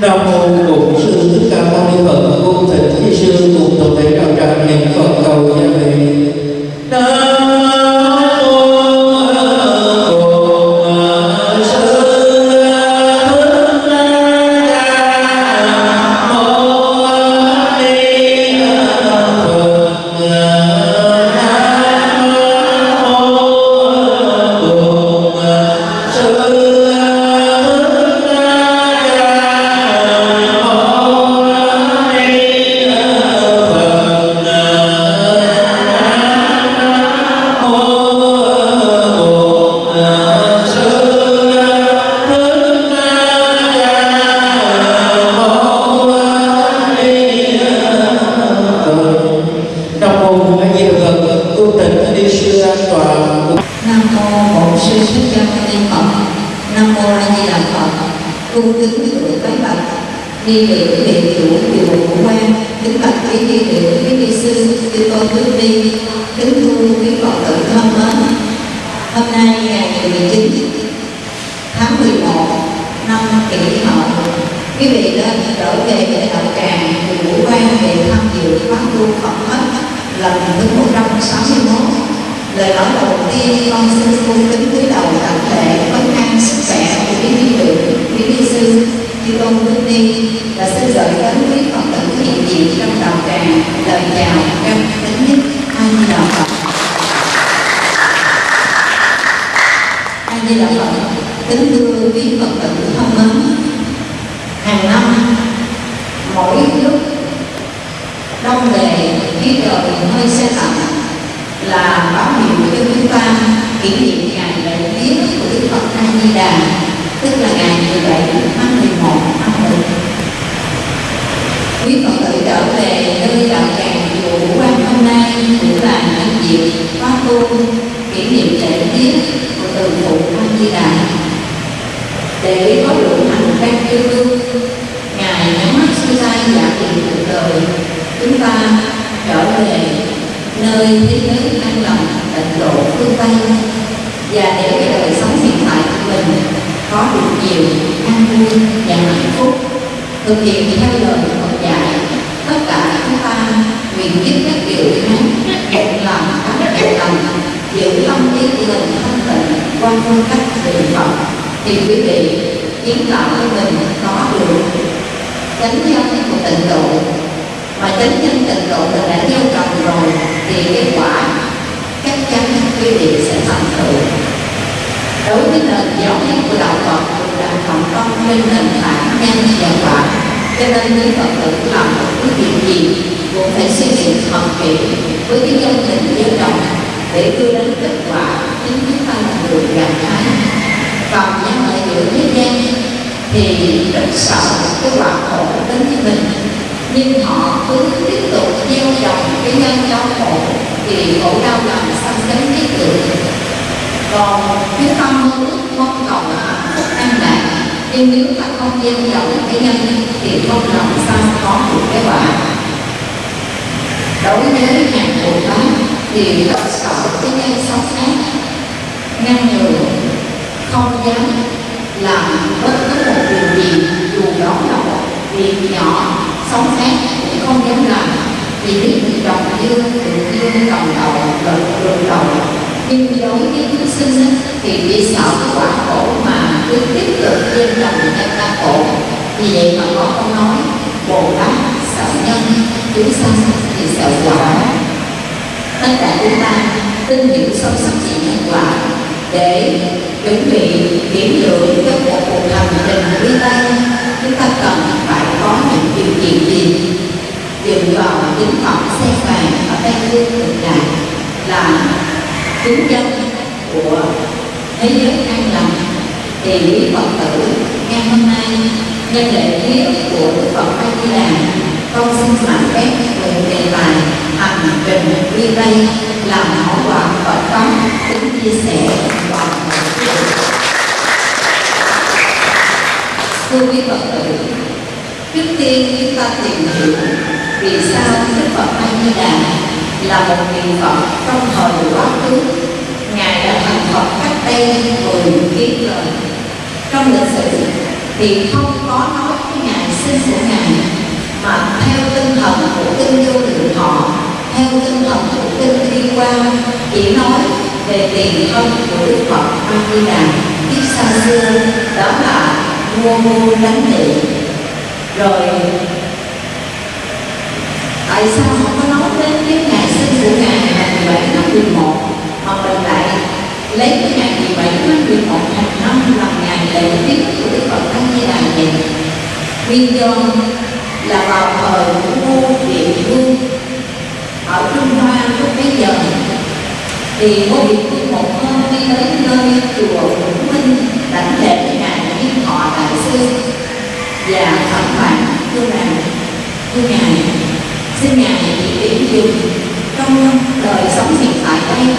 Nam di đà phật a di đà phật kính thưa quý phật tử thân mến hàng năm mỗi lúc đông về khi trời hơi xe lạnh là báo hiệu cho chúng ta kỷ niệm ngày lễ viếng của Đức Phật A Di Đà tức là ngày 17 tháng 11 năm 1 Quý Phật tử trở về nơi đạo tràng hôm nay cũng là nhân dịp khóa tu, kỷ niệm lễ tiết của từ phụ Quan Di Đà. Để có đủ hành trang yêu thương, ngài nhắm mắt xuôi tay giả tiền cuộc đời. Chúng ta trở về nơi thế giới an lòng, tịnh độ, phương tây. Và để cái đời sống hiện tại của mình có được nhiều an vui và hạnh phúc, thực hiện theo lời Phật dạy tất cả chúng ta những giúp các điều rất đẹp lòng rất đẹp lòng, giữ tâm trí của mình thanh tịnh, qua phương cách đường Phật thì quý vị, kiến tạo cho mình có được chánh nhân của tịnh độ. Mà chánh nhân tịnh độ mình đã gieo trồng rồi, thì kết quả chắc chắn quý vị sẽ thành tựu. Đối với nền giáo dục của đạo Phật là thành công minh nền tảng nhân và quả cho nên quý Phật tử làm một cái việc gì cũng phải suy nghĩ thật kỹ với cái chân tình gieo động để đưa đến kết quả chính chúng ta là được gặt hái. Còn nhân người giữa thế gian thì rất sợ cái quả khổ đến với mình. Nhưng họ cứ tiếp tục gieo trồng cái nhân đau khổ thì khổ đau làm sao chấm cái được còn cái tâm mơ ước mong cầu là hạnh phúc an lạc nhưng nếu ta không gieo trồng cái nhân thì không làm sao có được cái quả. Đối với nhà của nó thì rất sợ cái nhân xấu ác ngăn ngừa, không dám làm bất cứ một điều gì, dù đó là một việc nhỏ, sống ác cũng không dám làm. Vì biết mình trồng dưa tự dưa trồng đầu đậu đậu đầu nhưng đối với chúng sinh, thì bị sợ cái quả khổ mà cứ tiếp tục lòng người ta khổ vì vậy mà có câu nói bồ tát sợ nhân chúng sanh thì sợ quả. Tất cả chúng ta tin hiểu sâu sắc chỉ nhân quả để chuẩn bị kiểm lượng cho một cuộc hành trình đi tây. Chúng ta cần phải có những điều kiện gì? Dựa vào chính phẩm xe vàng ở tây phương cực đại là chứng dân của thế giới an lành thì quý phật tử, ngày hôm nay, nhân lễ viết của đức phật a di đà, con xin mạn phép về đề tài hành trình đi đây làm hảo quả phật pháp tính chia sẻ và thưa quý phật tử, trước tiên chúng ta tìm hiểu vì sao đức phật a di đà là một vị phật trong thời quá khứ. Ngài đã thành phật cách đây mười kiếp rồi trong lịch sử thì không có nói cái ngày sinh của ngài, mà theo tinh thần của kinh vô lượng thọ, theo tinh thần của kinh thi qua chỉ nói về tiền thân của đức phật a di đà kiếp xa xưa, đó là vua vua đánh thị. Rồi, tại sao không có nói đến cái ngày sinh của ngài ngày 17 tháng 11 hoặc là lại lấy cái ngày 17 tháng 11 thành năm làm ngày tiết của Đức Phật A Di Đà này nguyên do là vào thời của vua Điện Vương ở Trung Hoa lúc bấy giờ thì vua điện Vương một hôm đi tới nơi chùa Vũng Minh đảnh lễ ngài Diên Thọ Đại sư và thẩm phán thưa rằng thưa ngài xin ngài chỉ điểm dùng trong đời sống hiện tại đây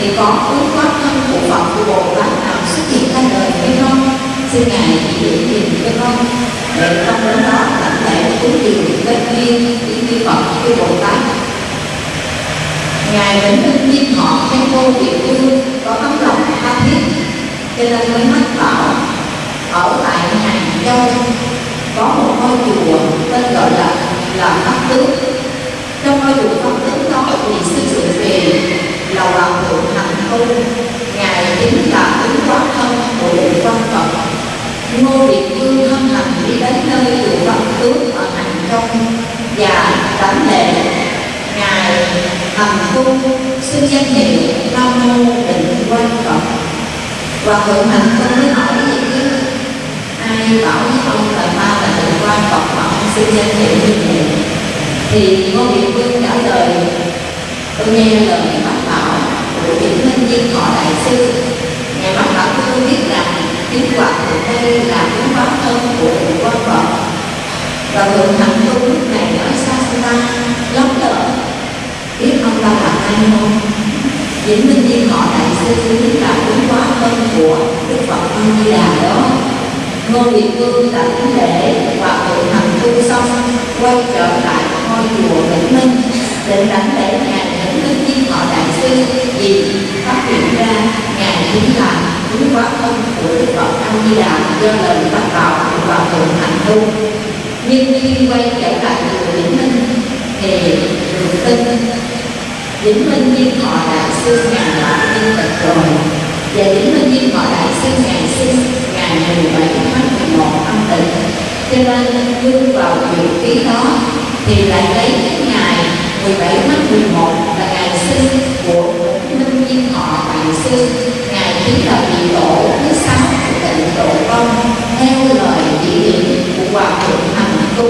thì có ứng pháp thân của Phật của Bồ Tát nào xuất hiện ra đời hay không? Xin ngài chỉ điểm dùng cho con. Để trong đó đó lãnh lễ cúng dường bên duyên những chư Phật chư Bồ Tát. Ngài vẫn minh nhiên họ hay cô địa phương có tấm lòng tha thiết. Cho nên mới mách bảo ở tại hàng châu có một ngôi chùa tên gọi là là pháp tướng thì ngô việt vương trả lời, tôi nghe lời bác bảo, của điển minh viên thọ đại sư. Ngài bác bảo tôi biết rằng chính quả của đây là cái hóa thân của định quan phật và thượng hành tu lúc này nói xa xa lắm lỡ biết ông ta là ai không? Vĩnh Minh Viên họ đại sư chính là đúng quá thân của Đức Phật A Di Đà đó. Ngô Việt Vương đảnh lễ và thượng hành tu xong quay trở lại chùa Vĩnh Minh định đánh lễ ngài Vĩnh Minh Viên họ đại sư vì phát hiện ra ngài chính là đúng quá thân của Đức Phật A Di Đà do lời bác bảo và thượng hành tu. Nhưng khi quay trở lại chùa Vĩnh Minh thì được tin Vĩnh Minh Viên Thọ Đại sư ngài đã tin tịch rồi, và Vĩnh Minh Viên Thọ Đại sư ngài sinh ngày 17 tháng 11 âm tịch cho nên vương vào chữ ký đó thì lại lấy cái ngày 17 tháng 11 là ngày sinh của Minh Viên Thọ Đại sư ngày chính là vị tổ thứ sáu của tịnh độ công theo lời chỉ điểm của hòa thượng hành tu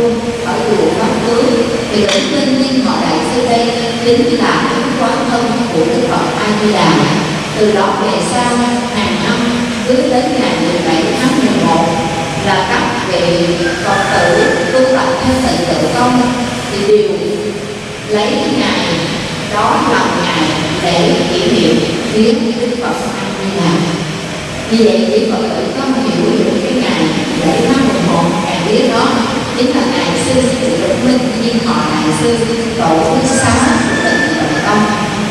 ở chùa Pháp Tướng thì đến Minh Viên Thọ Đại sư đây chính là quán thân của Đức Phật A Di Đà. Từ đó về sau, hàng năm, cứ đến ngày 17 tháng 11 là các vị Phật tử, tu tập theo sự tự công, thì đều lấy ngày, đó làm ngày để kỷ niệm viếng Đức Phật A Di Đà. Như vậy chỉ Phật tử có hiểu được cái ngày lễ tháng 11 ngày biết đó chính là ngày sư Đức Minh nhưng họ ngày sư tổ thứ sáu của tịnh tự công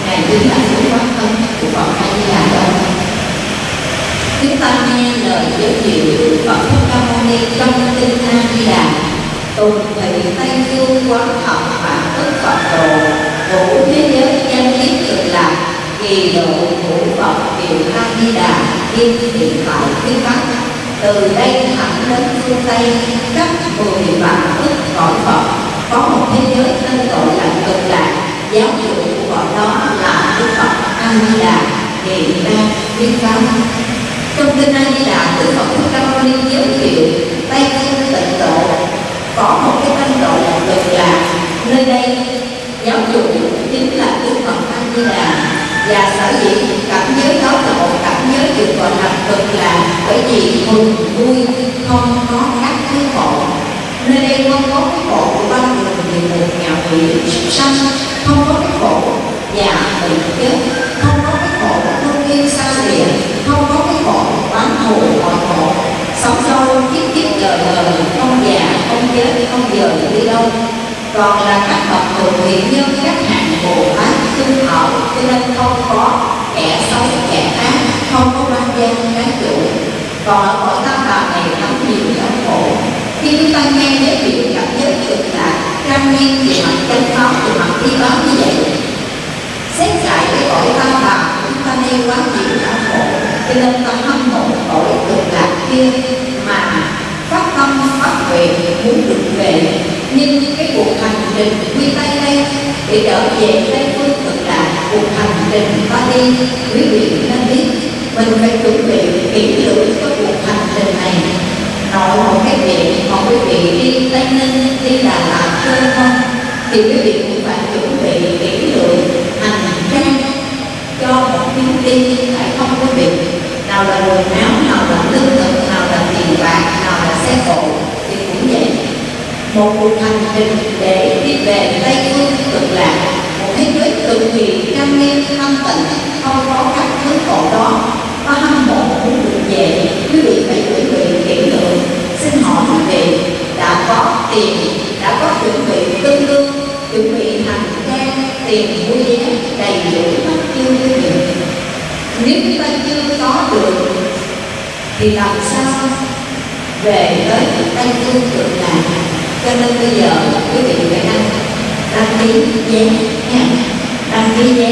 ngày chính là sự quán thân của Phật A Di Đà đâu chúng ta nghe lời giới thiệu của Phật Thích trong kinh A Di Đà tùng vị Tây phương quán thọ bản tức Phật đồ vũ thế giới danh kiết cực lạc kỳ độ vũ Phật kiều A Di Đà thiên hiện tại phía Bắc từ đây thẳng đến phương Tây các mười vạn tức cõi Phật có một thế giới tên gọi là cực lạc giáo chủ của đó là Đức Phật A Di Đà hiện đang viên pháp trong kinh A Di Đà Đức Phật Thích Ca Mâu Ni giới thiệu Tây phương tịnh độ. Có một cái tên gọi là nơi đây giáo chủ chính là Đức Phật A Di Đà. Và sở dĩ cảm giới đó là một cảm giới được gọi là cực lạc bởi vì mừng, vui, không có các thứ khổ nơi đây không có cái khổ của ba đường địa ngục ngạo quỷ sanh, không có cái khổ già bệnh chết, không có cái khổ của thương yêu sanh lìa không có cái khổ oán thù hộ sống sâu, kiếp kiếp đời đời không già, không chết, không giờ đi đâu? Còn là các bậc thượng thiện nhân các hạng bồ tát tương hậu cho nên không có kẻ xấu, kẻ ác, không có quan gian cái chủ. Còn ở cõi tam bà này lắm nhiều đau khổ. Khi chúng ta nghe giới thiệu cảm giới cực là trang nhiên thì mặt chân pháp thì mặt thi báo như vậy. Xét giải cái cõi tam bà, chúng ta nên quán chiếu khổ cho nên tâm hâm mộ tội cực lạc kia mà phát tâm phát nguyện muốn được về. Nhưng cái cuộc hành trình quy tay đây để trở về tây phương cực lạc, cuộc hành trình ta đi, quý vị nên biết, mình phải chuẩn bị kỹ lưỡng cho cuộc hành trình này. Nội một cái việc mà quý vị đi tây ninh, đi đà lạt chơi không thì quý vị cũng phải chuẩn bị kỹ lưỡng, hành trang cho một chuyến đi, phải không quý vị? Nào là quần áo nào là lương thực, nào là tiền bạc, nào là xe cộ, thì cũng vậy. Một cuộc hành trình để đi về tây phương cực lạc một thế giới cực kỳ trang nghiêm thanh tịnh, không có các thứ cộ đó có hâm mộ muốn được về quý vị phải chuẩn bị kỹ lưỡng, xin hỏi quý vị, đã có tiền, đã có chuẩn bị tương đương chuẩn bị hành trang tiền mua vé đầy đủ hết chưa quý vị nếu chúng ta chưa có được thì làm sao về tới tây phương cực lạc. Cho nên bây giờ, quý vị phải đăng đăng ký vé nha đăng ký vé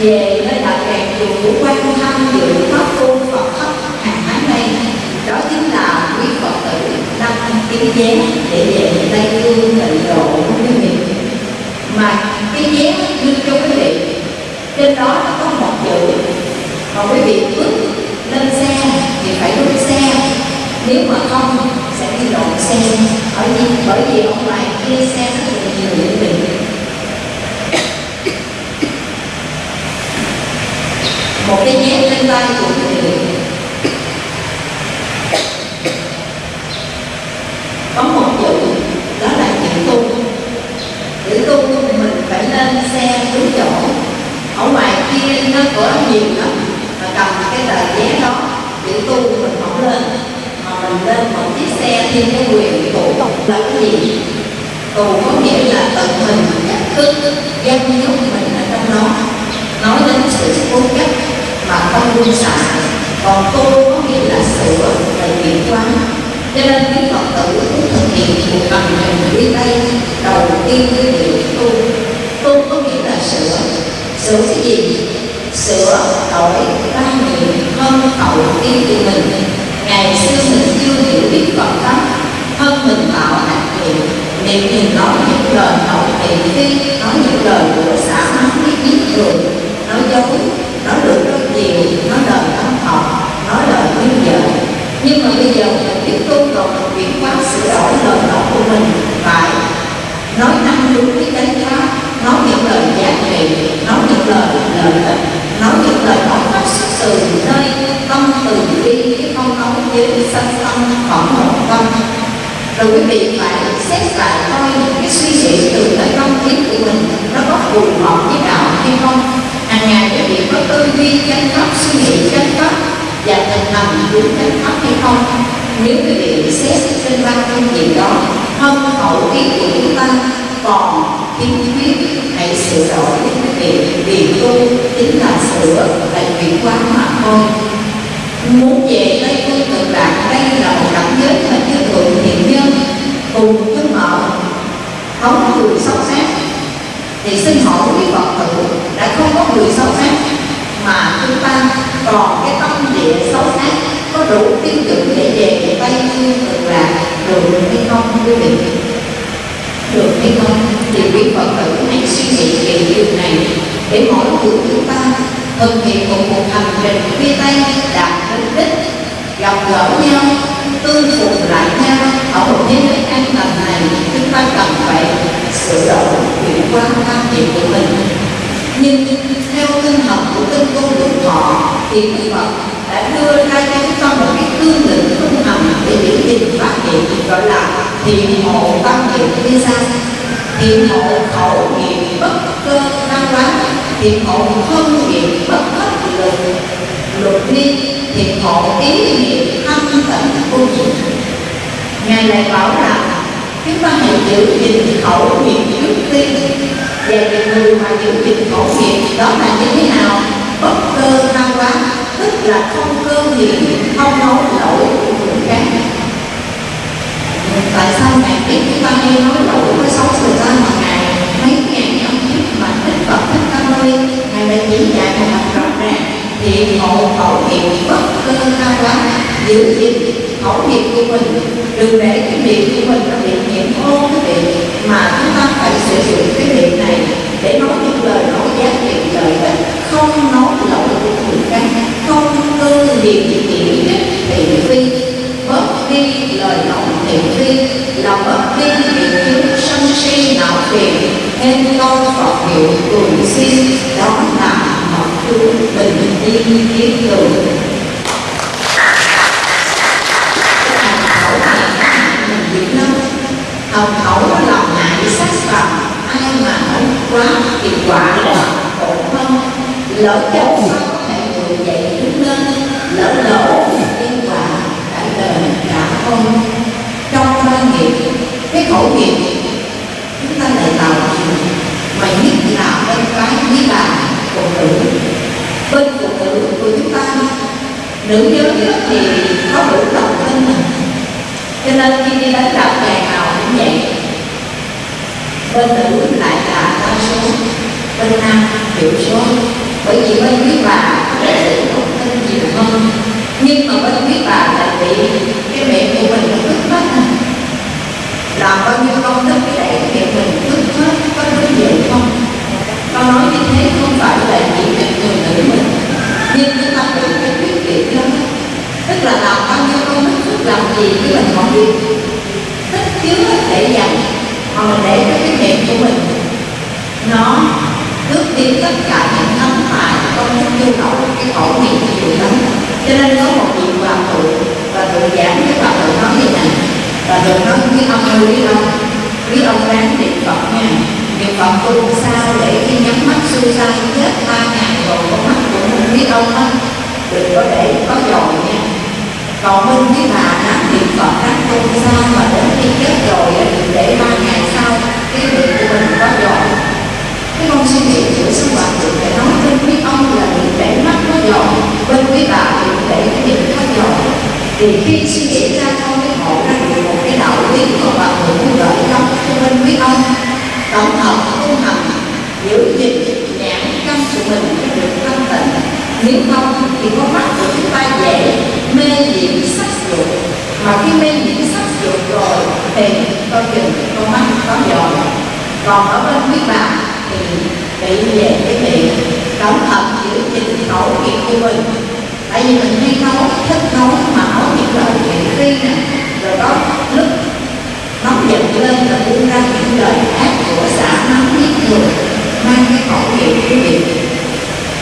về nơi đạo tràng chùa quan thăm dự pháp tu Phật thấp hàng tháng đây đó chính là quý Phật tử đăng ký vé để về Tây Phương tịnh độ quý vị. Mà cái vé đưa cho quý vị, trên đó nó có một chữ. Còn quý vị bước lên xe thì phải rút xe nếu mà không, sẽ đi lộn xe bởi vì bởi vì ông ngoại kia xe rất là nhiều những vị một cái nhét lên vai của người có một chữ đó là chữ tu. Chữ tu mình phải lên xe đúng chỗ ở ngoài kia nó có nhiều lắm, mà cầm cái tờ vé đó chữ tu mình không lên mà lên một chiếc xe thêm cái quyền tụ là cái gì tù có nghĩa là tận mình cách thức dân nhúc mình ở trong đó. Nói đến sự cố chấp mà không buông xả, còn tu có nghĩa là sửa và chuyển hóa. Cho nên quý phật tử cũng thực hiện cuộc hành trình đi tay đầu tiên với điều tu. Tu có nghĩa là sửa. Sửa cái gì? Sửa, đổi quan niệm hơn hậu tiên của mình ngày xưa mình chưa hiểu biết phật pháp thân mình tạo hạt thiện niệm nhìn nói những lời nói thị phi nói những lời của xã mắng biết biết rồi, nói dối nói được rất nhiều nói lời tâm học nói lời khuyên vợ nhưng mà bây giờ mình tiếp tu rồi mình chuyển hóa sửa đổi lời nói của mình phải nói năng đúng với chánh pháp nói những lời giá trị nói những lời lợi ích nói những lời nói phát xuất từ nơi tâm từ bi chứ sanh tâm tâm rồi quý vị phải xét lại coi cái suy nghĩ từ cái tâm trí của mình nó có phù hợp với đạo hay không. Hàng ngày quý vị có tư duy chánh pháp suy nghĩ chánh pháp và thành hành đúng chánh pháp hay không? Nếu quý vị xét trên ba phương diện đó, thân hậu ý của chúng ta còn kiên quyết hãy sửa đổi quý vị, vì tu chính là sửa là chuyển hóa mà thôi muốn về tây phương cực lạc đây là một cảnh giới hình như thượng thiện nhân cùng với mở không có người sâu sát thì xin hỏi quý phật tử, đã không có người sâu sát mà chúng ta còn cái tâm địa sâu sát có đủ tiêu chuẩn để về tây phương cực lạc được hay không, quý vị? Được hay không? Thì quý phật tử hãy suy nghĩ về điều này để mỗi người chúng ta thực hiện một cuộc hành trình phía tay đạt đến đích gặp gỡ nhau tương phùng lại nhau. Ở một thế giới an lành này, chúng ta cần phải sửa đổi chuyển qua quan niệm của mình. Nhưng theo tinh học của kinh cô lượng thọ, thì Đức Phật đã đưa ra cho chúng ta một cái cương lĩnh tu hành để giữ gìn phát triển gọi là thiện hộ tâm niệm như sa thiện hộ khẩu nghiệp bất cơ năng quán thiện hộ thân thiện bất hết luật luật ni thiện hộ ý niệm thanh tịnh vô dụng ngài lại bảo rằng, chúng ta hãy giữ gìn khẩu niệm trước tiên và những người mà giữ gìn khẩu niệm đó là như thế nào? Bất cơ năng quá, tức là không cơ nhiễm không nói lỗi của người khác. Tại sao ngài biết chúng ta hay nói lỗi với xấu người ta mà ngài mấy ngàn năm trước mà Phật, thích Ca Mâu Ni ngài đã chỉ dạy một cách rõ ràng thì ngộ khẩu hiệu bất cơ tha quá. Giữ gìn khẩu hiệu của mình, đừng để cái miệng của mình nó bị nhiễm ô cái miệng, mà chúng ta phải sử dụng cái miệng này để nói những lời nói giá trị lợi ích không nói lỗi của người khác, không tư hiền chỉ nhất thì phi vi lời nói thị phi là bất vi bị chứa sân si não phiền nên câu Phật hiệu cùng xin đó là học chú bình yên kiến tường hồng khẩu lòng làm hại sát phàm ai mà nói quá thì quả là khổ không lỡ cháu sao có thể người dậy đứng lên lỡ lỗ nhân quả cả đời cả không trong ba nghiệp cái khẩu nghiệp chúng ta lại tạo mà nhất là bên cái với bà phụ nữ bên phụ nữ của chúng ta nữ giới thì có đủ lòng tin cho nên khi đi đánh đập ngày nào cũng vậy. Bên nữ lại là cao số. Bên nam thiểu số. Bởi vì bên quý bà có sự tin nhiều hơn. Nhưng mà bên quý bà lại bị cái miệng của mình nó cướp mất làm bao nhiêu công đức để cái miệng mình cướp hết, có đúng vậy không? Con nói như thế thôi phải là chỉ việc người nữ mình nhưng chúng ta tự phải quyết định lắm tức là làm bao nhiêu công đức phước làm gì chứ mình không biết. Tích chứa để dành mà mình để cho cái miệng của mình. Nó cướp đi tất cả những thấm hại công đức nhu cầu, cái khẩu miệng nhiều lắm cho nên có một vị hòa thượng và tự giảng cái hòa thượng nói như này. Và thượng nói với ông ơi quý ông biết ông đang niệm phật nha. Niệm phật tu sao để khi nhắm mắt xuôi ra chết ba ngày rồi, con mắt của mình biết ông á đừng có để, có dòi nha còn bên với bà ráng niệm phật các tu sao mà đến khi chết rồi thì để ba ngày sau, cái miệng của mình có dòi cái con suy nghĩ của sư hòa thượng để nói bên quý ông là đừng để mắt có dòi bên quý bà thì để cái miệng có dòi thì khi suy nghĩ ra thôi cái hộ ra được một cái đạo lý của bà thượng như vậy lắm cho bên quý ông, tổng hợp, tu hành, giữ gìn nhãn căn của mình được tâm nếu không thì con mắt của chúng ta dễ mê nhiễm sắc dục mà khi mê nhiễm sắc dục rồi thì coi chừng con mắt có giỏi còn ở bên quý bà thì bị về cái miệng. Cẩn thận giữ gìn khẩu nghiệp của mình. Tại vì mình hay nấu, thích nấu mà nấu những lời thị phi nè rồi đó lúc nóng giận lên là buông ra những lời ác của xã nóng giết người mang cái khẩu nghiệp của mình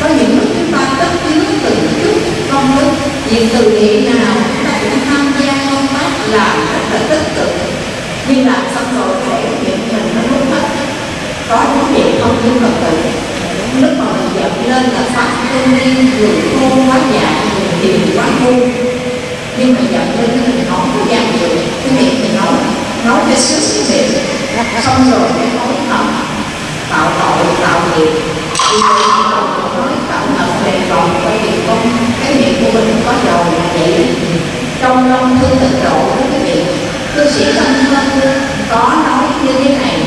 có những lúc chúng ta tất chứa từng chút công đức việc từ thiện nào chúng ta cũng tham gia công tác làm rất là tích cực. Nhưng làm xong rồi thể hiện mình nó mất hết. Có những việc không những phật tử lúc mà mình giận lên là phát cơn niên người khô quá dạ người hiền quá ngu. Nhưng mà giận lên thì mình nói có dàn được cái miệng mình nói nói cho sức sức miệng xong rồi cái nói thầm tạo tội, tạo nghiệp. Thì người nói tạo bởi vì không cái miệng của mình có dầu là vậy. Trong lòng thương tịnh độ với quý vị cư sĩ thân thân có nói như thế này.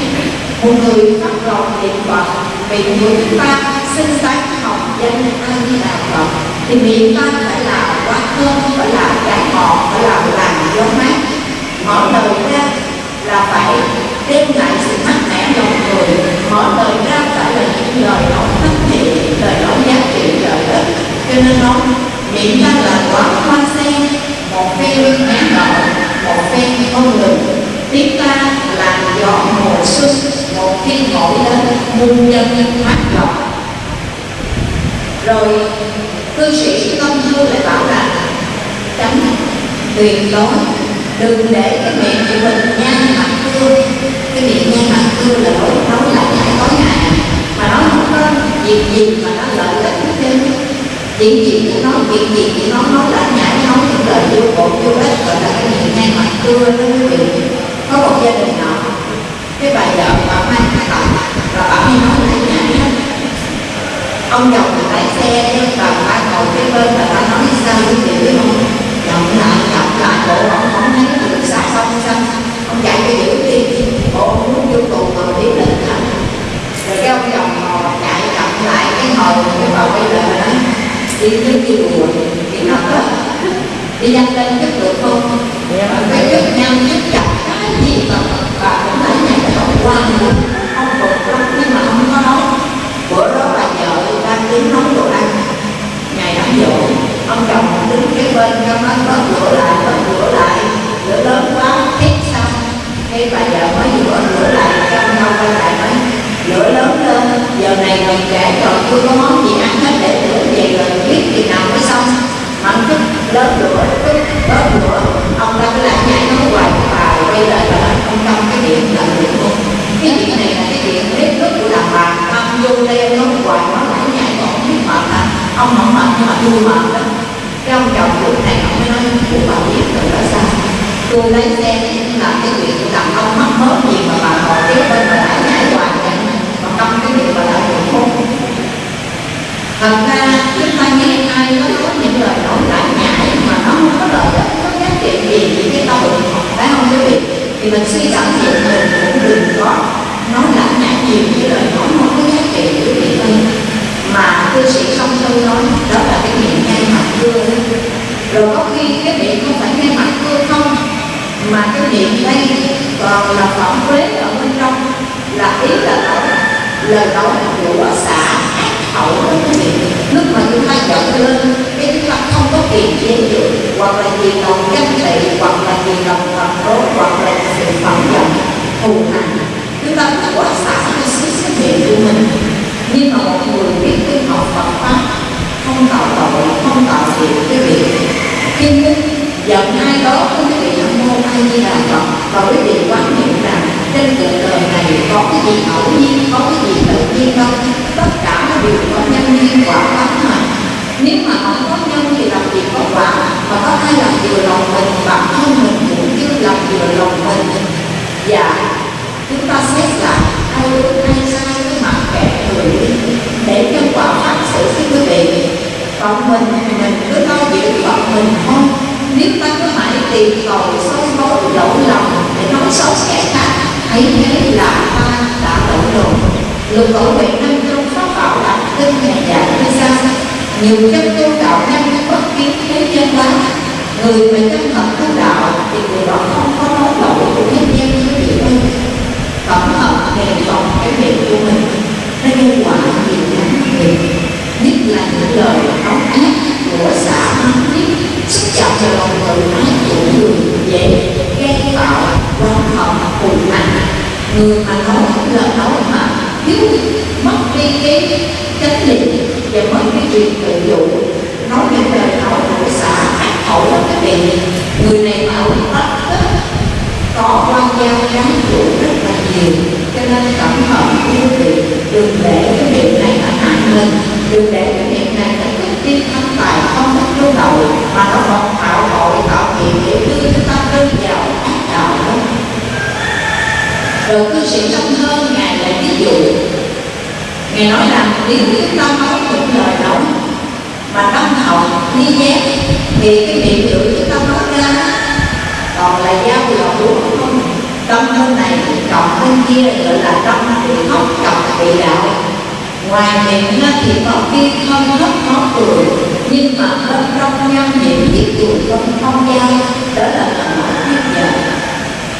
Một người phát lòng niệm phật, vì người chúng ta sinh sáng học danh a di đà phật thì miệng ta phải là quá thơm, phải là trái ngọt, phải là làn gió mát. Mở lời ra là phải đem lại sự mát mẻ lòng người. Mở lời ra phải là những lời nói thân thiện lời nói giá trị lợi ích cho nên miệng ta là quả hoa sen, một phe phen nhãn đỏ một phe không ngừng tiếng ta là gió mùa xuân, một khi nổi lên, muôn dân mát lòng rồi, cư sĩ công thư lại bảo là tránh, tuyệt đối, đừng để cái miệng của mình nhăn mặt cưa. Cái miệng nhăn mặt cưa là nói nói lại nhảy tối ngày mà nó không có việc gì mà nó lợi ích hết trơn chuyện gì chỉ nói chuyện gì chỉ nó nói lại nhảy nói những lời vô bổ, vô ích gọi là cái chuyện nhăn mặt cưa đó quý vị. Có một gia đình nọ cái bà vợ bà mang cái bà rồi bà đi nói lại nhảy hết ông chồng thì lái xe nhưng bà ba ngồi cái bên, bà ta nói sao quý vị biết không? Chồng lại chồng lại bộ ông không thấy được sát xong xong ông chạy cho giữ đi. Bộ ông muốn vô tù mà biết định thành rồi cái ông chồng ngồi chạy chậm lại, cái ngồi cái bà quay lại nói đi đến chùa thì học đó đi nhanh lên chất được không? Và cái chất nhanh chất chặt cái gì mà bà cũng thấy này là không quan luôn không phục lắm nhưng mà không có nấu bữa đó bà vợ đang đứng nấu đồ ăn. Ngày đám dỗ ông chồng đứng kế bên trong nó bớt rửa lại bớt rửa lại rửa lớn quá hết xong. Cái bà vợ mới vừa rửa lại trong nhau quay lại nói lửa lớn lên giờ này còn trẻ còn chưa có món gì ăn hết biết thì nào mới xong. Mà chút lớn lửa chút bớt lửa ông ta cứ lại nhảy nó hoài và quay lại và nói, ông trong cái điện là điện luôn. cái chuyện này là cái chuyện bếp nước của đàn bà ông vô đây nó hoài nó lại nhảy còn không biết mệt hả ông không mệt nhưng mà tôi mệt đó cái ông chồng lúc này ông mới nói của bà biết rồi đó sao? Tôi lấy xe làm cái chuyện của đàn ông mắc mớ gì mà bà còn kế bên bà lại nhảy hoài vậy mà trong cái việc bà lại được không thật ra chúng ta nghe ai có nói những lời nói lại nhãi mà nó không có lợi ích có giá trị gì với cái tôi phải không quý vị thì mình suy cảm nhận mình cũng đừng có nói lại nhãi nhiều cái lời nói không có giá trị quý vị ơi mà cư sĩ song thư nói, đó là cái miệng ngay mặt cưa rồi có khi cái miệng không phải ngay mặt cưa không, mà cái miệng đây còn là phỏng quế ở bên trong, là ý là nói lời nói của xã hậu đó, quý vị. Lúc mà chúng ta giận lên, cái chúng ta không có tiền chế được hoặc là vì lòng ganh tị hoặc là vì lòng phật đố hoặc là sự phẫn giận thù hằn chúng ta phải quả xả cái sự cái hiện của mình. Nhưng mà một người biết tu học Phật pháp không tạo tội, không tạo nghiệp cái việc khi giận ai đó, quý vị nam mô ai di đà phật và quý vị quán niệm trên cuộc đời này có cái gì ngẫu nhiên có cái gì tự nhiên đâu tất cả nó đều có nhân duyên quả báo mà nếu mà không có nhân thì làm gì có quả mà có ai làm vừa lòng mình bản thân mình cũng chưa làm vừa lòng mình và chúng ta xét lại ai đúng ai sai cái mặt kẻ người đi để cho quả phát sự với quý vị còn mình thì mình cứ lo giữ phận mình thôi nếu ta cứ mãi tìm cầu soi mối lỗi lầm để nói xấu kẻ khác thấy thế là ta đã đổ đồ lục tổ huệ năm trong pháp bảo đã kinh nhà dạy như sau nhiều chân tu đạo nhân bất kiến thế chân quá. Người mà chân thật tu đạo thì người đó không có nói lỗi của thế gian như vậy đâu tổng hợp đề phòng cái miệng của mình nó gây quả nhiều lắm nhất là những lời nói ác của xã mắng thiết xúc chạm vào lòng tự ái của người dễ gây tạo quan hận thù hằn người mà nói lời nói mà thiếu mất đi cái chánh niệm và mất cái chuyện tự dụ nói những lời nói của xã ác hậu là cái vị người này mà ông bắt có quan giao gắn chủ rất là nhiều cho nên cẩn thận quý vị đừng để cái miệng này nó hại mình đừng để cái miệng này nó thích tin thắng tài không thích lưu đầu mà nó còn tạo tội tạo nghiệp để đưa chúng ta rơi vào ác đạo đó rồi cư trong hơn ngài lại ví dụ. Ngài nói rằng nếu chúng ta nói những lời nói mà tâm hậu, ni nhét, thì cái miệng chữ chúng ta nói ra, còn là giao lộn đúng không. Tâm thân này cộng thân kia gọi là tâm bị khóc cộng bị đạo. Ngoài miệng ra thì có khi không khóc khó cười, nhưng mà bên trong nhau miệng giết dù không không giao đó là thần nói giết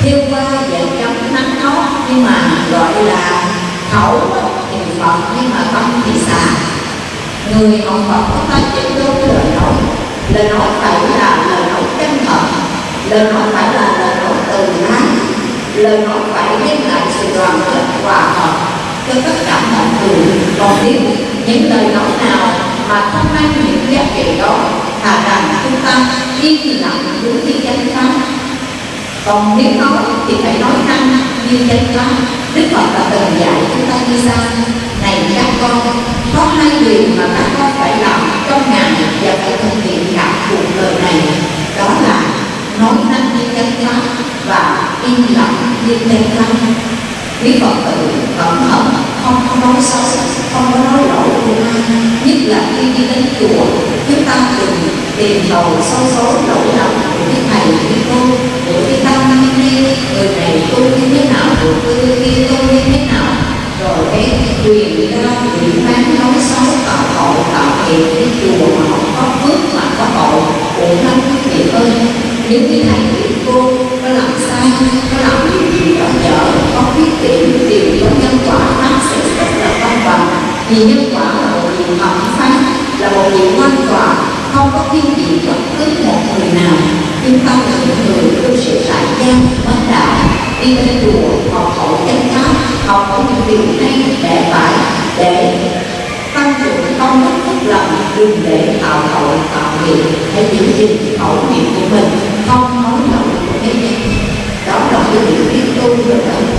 thiêu qua vợ trong nhưng mà gọi là khẩu thì phật nhưng mà tâm thì xả người học phật có ta chân đúng lời nói. Lời nói phải là lời nói chân thật. Lời nói phải là lời nói từ ái lời nói phải đem lại sự đoàn kết hòa hợp cho tất cả mọi người. Còn nếu những lời nói nào mà không mang những giá trị đó thà rằng chúng ta yên lặng đúng như chánh pháp còn nếu nói thì phải nói năng như danh pháp, đức phật đã từng dạy chúng ta như sau. Này các con, có hai điều mà các con phải làm trong ngày và phải thực hiện cả cuộc đời này. Đó là nói năng như chánh pháp và im lặng như chánh pháp. Quý phật tử, cẩn thận, không có nói xấu không có nói lỗi của ai. Nhất là khi đi đến chùa, chúng ta đừng tìm cầu sâu số lỗi lầm của cái thầy của cô, của cái tăng ni người này tu như thế nào người kia tu như thế nào. Rồi cái quyền ra quỷ bán nói xấu tạo tội tạo nghiệp cái chùa mà họ có phước mà có tội cũng thân quý vị ơi nếu như thầy quý cô có làm sai có làm điều gì đó dở có khuyết điểm điều có nhân quả nó sẽ rất là công bằng. Vì nhân quả là một điều thẩm phán, là một điều quan tòa không có thiên vị bất cứ một người nào. Nhưng tâm là những người tu sĩ tại gian đi lên chùa, học hỏi chánh pháp, học hỏi những điều hay để phải, để tăng trưởng công đức phúc lành đừng để tạo tội, tạo nghiệp hãy giữ gìn khẩu nghiệp của mình, không nói lời của thế gian. Đó là cái điều biết tu rồi đó.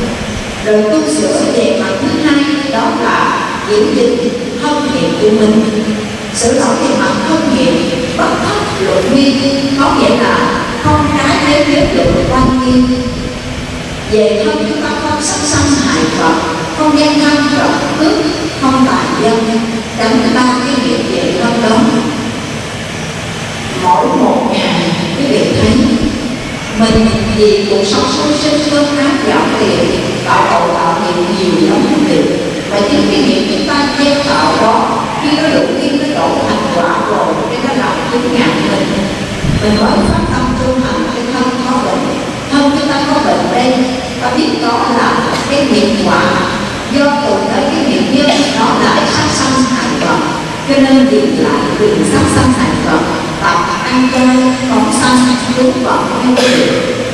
Rồi tu sửa về mặt thứ hai, đó là giữ gìn thân nghiệp của mình. Sửa đổi về mặt thân nghiệp bất thất luận nguyên, có nghĩa là không trái với giới luật quan nghiêm về thân chúng ta không sát sanh hại phật không gian tham trọng cướp không tàn dân tránh ba cái nghiệp về thân đó. Mỗi một ngày quý vị thấy mình vì cuộc sống sôi sinh cơm pháp gạo tiền tạo cầu tạo nghiệp nhiều lắm việc, vị và chính cái nghiệp chúng ta gieo tạo đó khi nó đủ khi nó đổ thành quả rồi cái nó làm chứng ngàn mình. Mình vẫn phát tâm tu hành cái thân có bệnh thân chúng bệnh đây ta biết đó là cái nghiệp quả. Do tụ tới cái nghiệp nhân đó là sát sanh hại vật cho nên dừng lại đừng sát sanh hại vật tập ăn chay phóng sanh đúng vật hay điều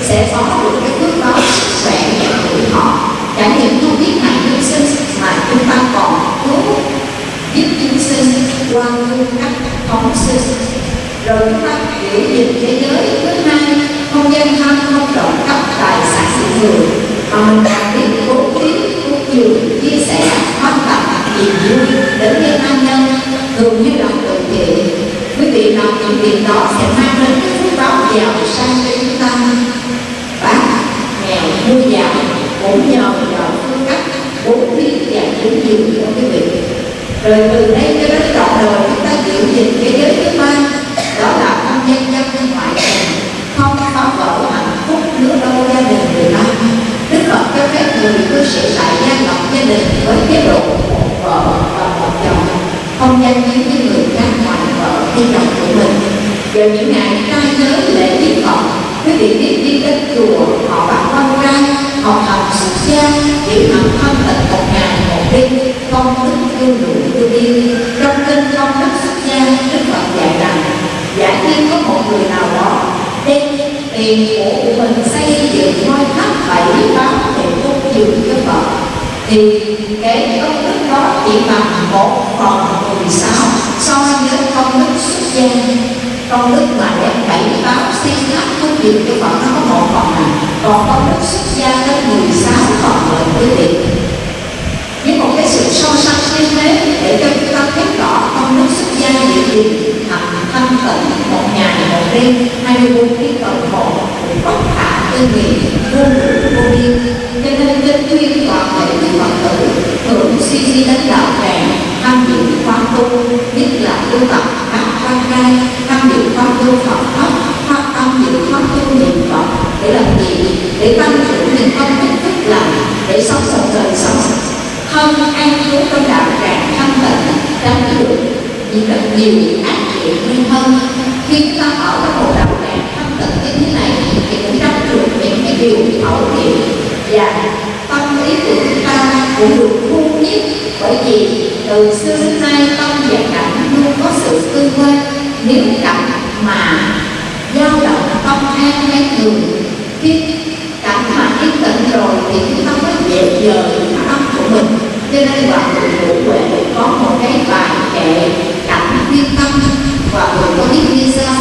sẽ có được cái phước báo sức khỏe và tuổi thọ chẳng những tu biết hạnh nhân sinh mà chúng ta còn cứu giúp chúng sinh qua phương cách phóng sinh. Rồi chúng ta giữ gìn thế giới thứ hai không gian tham không trộm cắp tài sản sự người, mà mình đạt biết bố thí cúng dường chia sẻ phát tặng niềm vui đến với tha nhân, thường như lòng từ thiện quý vị làm những việc đó sẽ mang đến cái phước báo giàu sang cho chúng ta. Bác nghèo vui giàu cũng nhờ vào phương cách bố thí và cúng dường của quý vị. Rồi từ đây cho đến trọn đời chúng ta giữ gìn cái giới thứ ba sự lại gian tại gia đình với chế độ một vợ và một chồng. Không gian với với người khác ngoài vợ hay chồng của mình. Vào những ngày trai giới lễ tiết phật, quý vị biết đi đến chùa, họ bạn con trai học hành xuất gia giữ học thân tịnh một ngày một đêm công đức yêu đủ yêu đi trong kinh công đức xuất gia, đức phật dạy rằng, giả như có một người nào đó đem tiền của mình xây dựng ngôi tháp bảy báo để cúng dường cho Phật. Thì cái công đức đó chỉ bằng một phần mười sáu so với công đức xuất gia. Công đức mà đem bảy báo xây khắp công việc cho Phật nó có một phần này. Còn công đức xuất gia tới mười sáu phần rồi quý vị. Với một cái sự so sánh như thế để cho chúng ta thấy rõ công đức xuất gia gì gì thành thanh tịnh, một ngày một đêm, hai mươi bốn tiếng đồng hồ bất khả tư nghị vô lượng vô biên. Cho nên kinh phật tử thường suy di đến đạo tràng tham dự khóa tu nhất là tu tập các quan trai tham dự khóa tu phật pháp phát tham dự khóa tu niệm phật để làm gì để tăng trưởng niềm công đức phước lành để sống sống đời sống thân an trú trong đạo tràng thanh tịnh, tránh được những rất nhiều ác chuyện nguyên thân khi chúng ta ở trong một đạo tràng thanh tịnh như thế này thì cũng tránh được những cái điều khẩu hiệu và tâm ý của chúng ta cũng được thu nhiếp bởi vì từ xưa đến nay tâm và cảnh luôn có sự tương quan nếu cảnh mà dao động tâm an mấy người khi cảnh mà yên tĩnh rồi thì chúng ta mới dễ dời tâm của mình cho nên hòa thượng ngũ huệ có một cái bài kệ cảnh viên tâm và người có biết như sao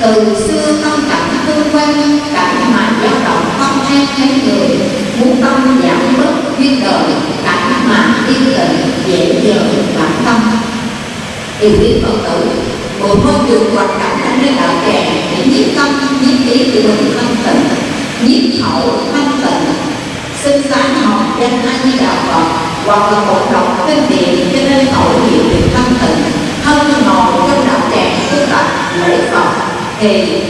từ xưa tâm cảnh tương quan cảnh mà dao động tâm an thấy người muốn tâm giảm bớt duyên đời cảnh mà yên tĩnh dễ dời bản tâm điều quý phật tử, một môi trường hoạt động ở nơi đạo tràng để nhiếp tâm, nhiếp ý tự mình thanh tịnh, nhiếp hậu thanh tịnh. Sinh sáng học danh a di đạo phật hoặc là một đọc kinh điển cho nên khẩu hiệu được thanh tịnh, thân ngồi trong đạo tràng tu tập lễ phật. Thì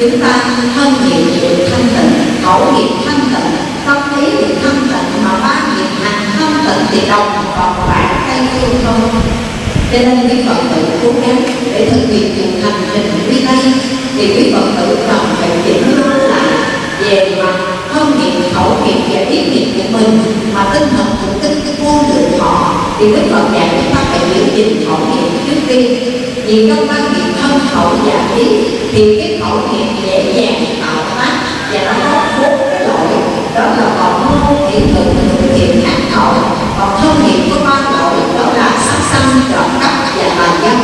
chúng ta thân nghiệp được thanh tịnh, khẩu nghiệp thanh tịnh, tâm lý được thanh tịnh mà ba nghiệp hành thanh tịnh thì cho nên quý phật tử cố gắng để thực hiện cuộc hành trình quy tây thì quý phật tử cần phải chỉnh nó lại về mặt thân nghiệp khẩu nghiệp và ý nghiệp của mình. Mà tinh thần cũng tinh vô lượng họ, thì đức phật dạy chúng ta phải giữ gìn khẩu nghiệp trước tiên vì trong quan niệm thân khẩu và ý, thì cái khẩu nghiệp dễ dàng tạo tác và nó có bốn cái lỗi. Đó là còn mô thị thực thực hiện hạt tội còn thân nghiệp có ba lỗi, đó là sắc xanh trộm cắp và tà dâm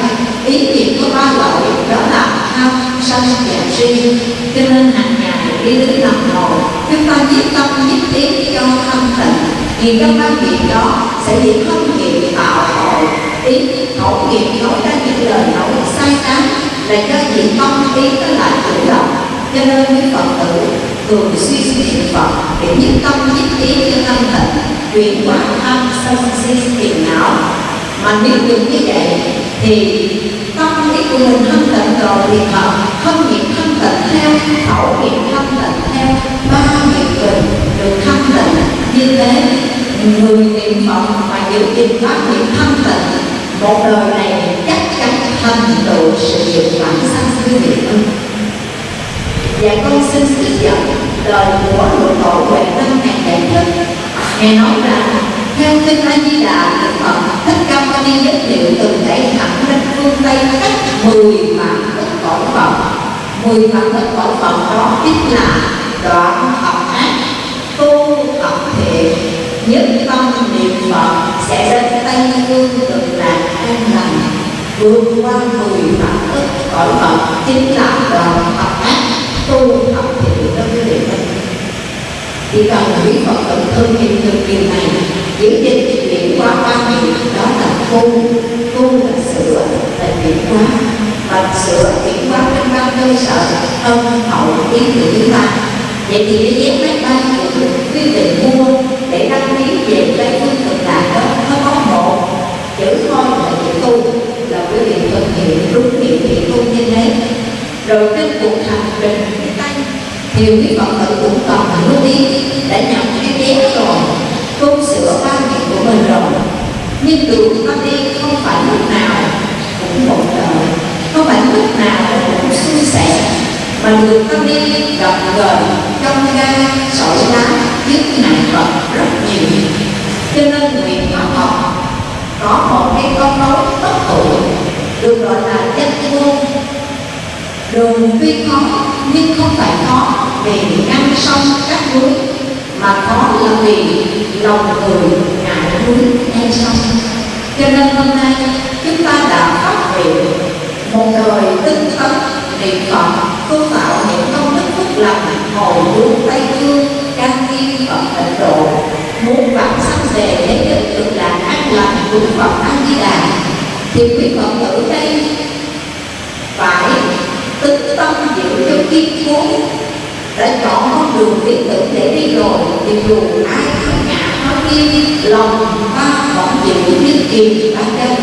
nghiệp có ba lỗi đó là tham, sân và si. Cho nên hàng ngày đi đến làm ngồi chúng ta nhiếp tâm nhiếp ý cho thân tịnh vì trong ba nghiệp đó sẽ bị thân nghiệp tạo hội ý khẩu nghiệp nói ra những lời nói sai trái là do diện tâm ý nó lại tự động cho nên những phật tử, thường suy suy niệm phật để nhiếp tâm nhiếp ý cho thân tịnh chuyển hóa tham, sân, si, phiền não. Mà nếu được như vậy, thì tâm ý của mình thanh tịnh, rồi thì thật thân nghiệp thanh tịnh theo, khẩu nghiệp thanh tịnh theo. Ba nghiệp tịnh được thanh tịnh. Như thế người niệm phật mà giữ gìn ba nghiệp thanh tịnh, một đời này chắc chắn thành tựu sự nghiệp bản sanh quý vị. Ơi và con xin trích dẫn lời của Lục Tổ Huệ Năng ngàn đại thích. Ngài nói rằng, theo kinh A Di Đà, Đức Phật, Thích Ca Mâu đi giới thiệu từng đẩy thẳng lên phương Tây cách mười vạn đất cõi phẩm 10 vạn đất cõi phẩm đó chính là đoạn học ác, tu học thiện. Nhất tâm niệm Phật sẽ đến Tây Phương cực lạc an lành, vượt qua mười vạn đất cõi Phật, chính là đoạn học ác tu học thiện đó quý vị ơi chỉ cần là quý Phật tử thực hiện được điều này, giữ gìn chuyển qua ba nghiệp đó là tu tu là sửa, là chuyển hóa. Và sửa chuyển hóa trên ba cơ sở tâm, hậu, ý của chúng ta vậy thì cái vé máy bay của quyết định mua để đăng ký về cái phương thực là đó, nó có một. Chữ thôi là chữ tu, là quý vị thực hiện đúng điều kiện tu như thế. Rồi cái cuộc hành trình nhiều tây quý phật tử cũng cần lưu đi. Đã nhận hai bé rồi, tu sửa ba việc của mình rồi. Nhưng đường ta đi, không phải lúc nào cũng một đời. Không phải lúc nào cũng suôn sẻ. Mà đường ta đi, gặp gỡ trong ga sỏi đá những nạn vật rất nhiều. Cho nên nguyện pháp họ, có một cái con nói bất tuổi. Được gọi là danh ngôn. Đường tuy khó nhưng không phải khó về ngăn sông các núi, mà khó là vì lòng người ngại núi ngay sông. Cho nên hôm nay, chúng ta đã phát hiện một đời tinh tấn niệm phật, tu tạo những công đức phúc lành hồi hướng tây phương can thiên phật tịnh độ. Muốn vãng sanh về để được cực lạc an lành của phật a di đà, thì quý phật tử đây tinh tâm giữ cho kiên cố. Đã chọn con đường lý tưởng để đi rồi, thì dù ai không ngã nói đi lòng ta vẫn giữ như kiềm ta chân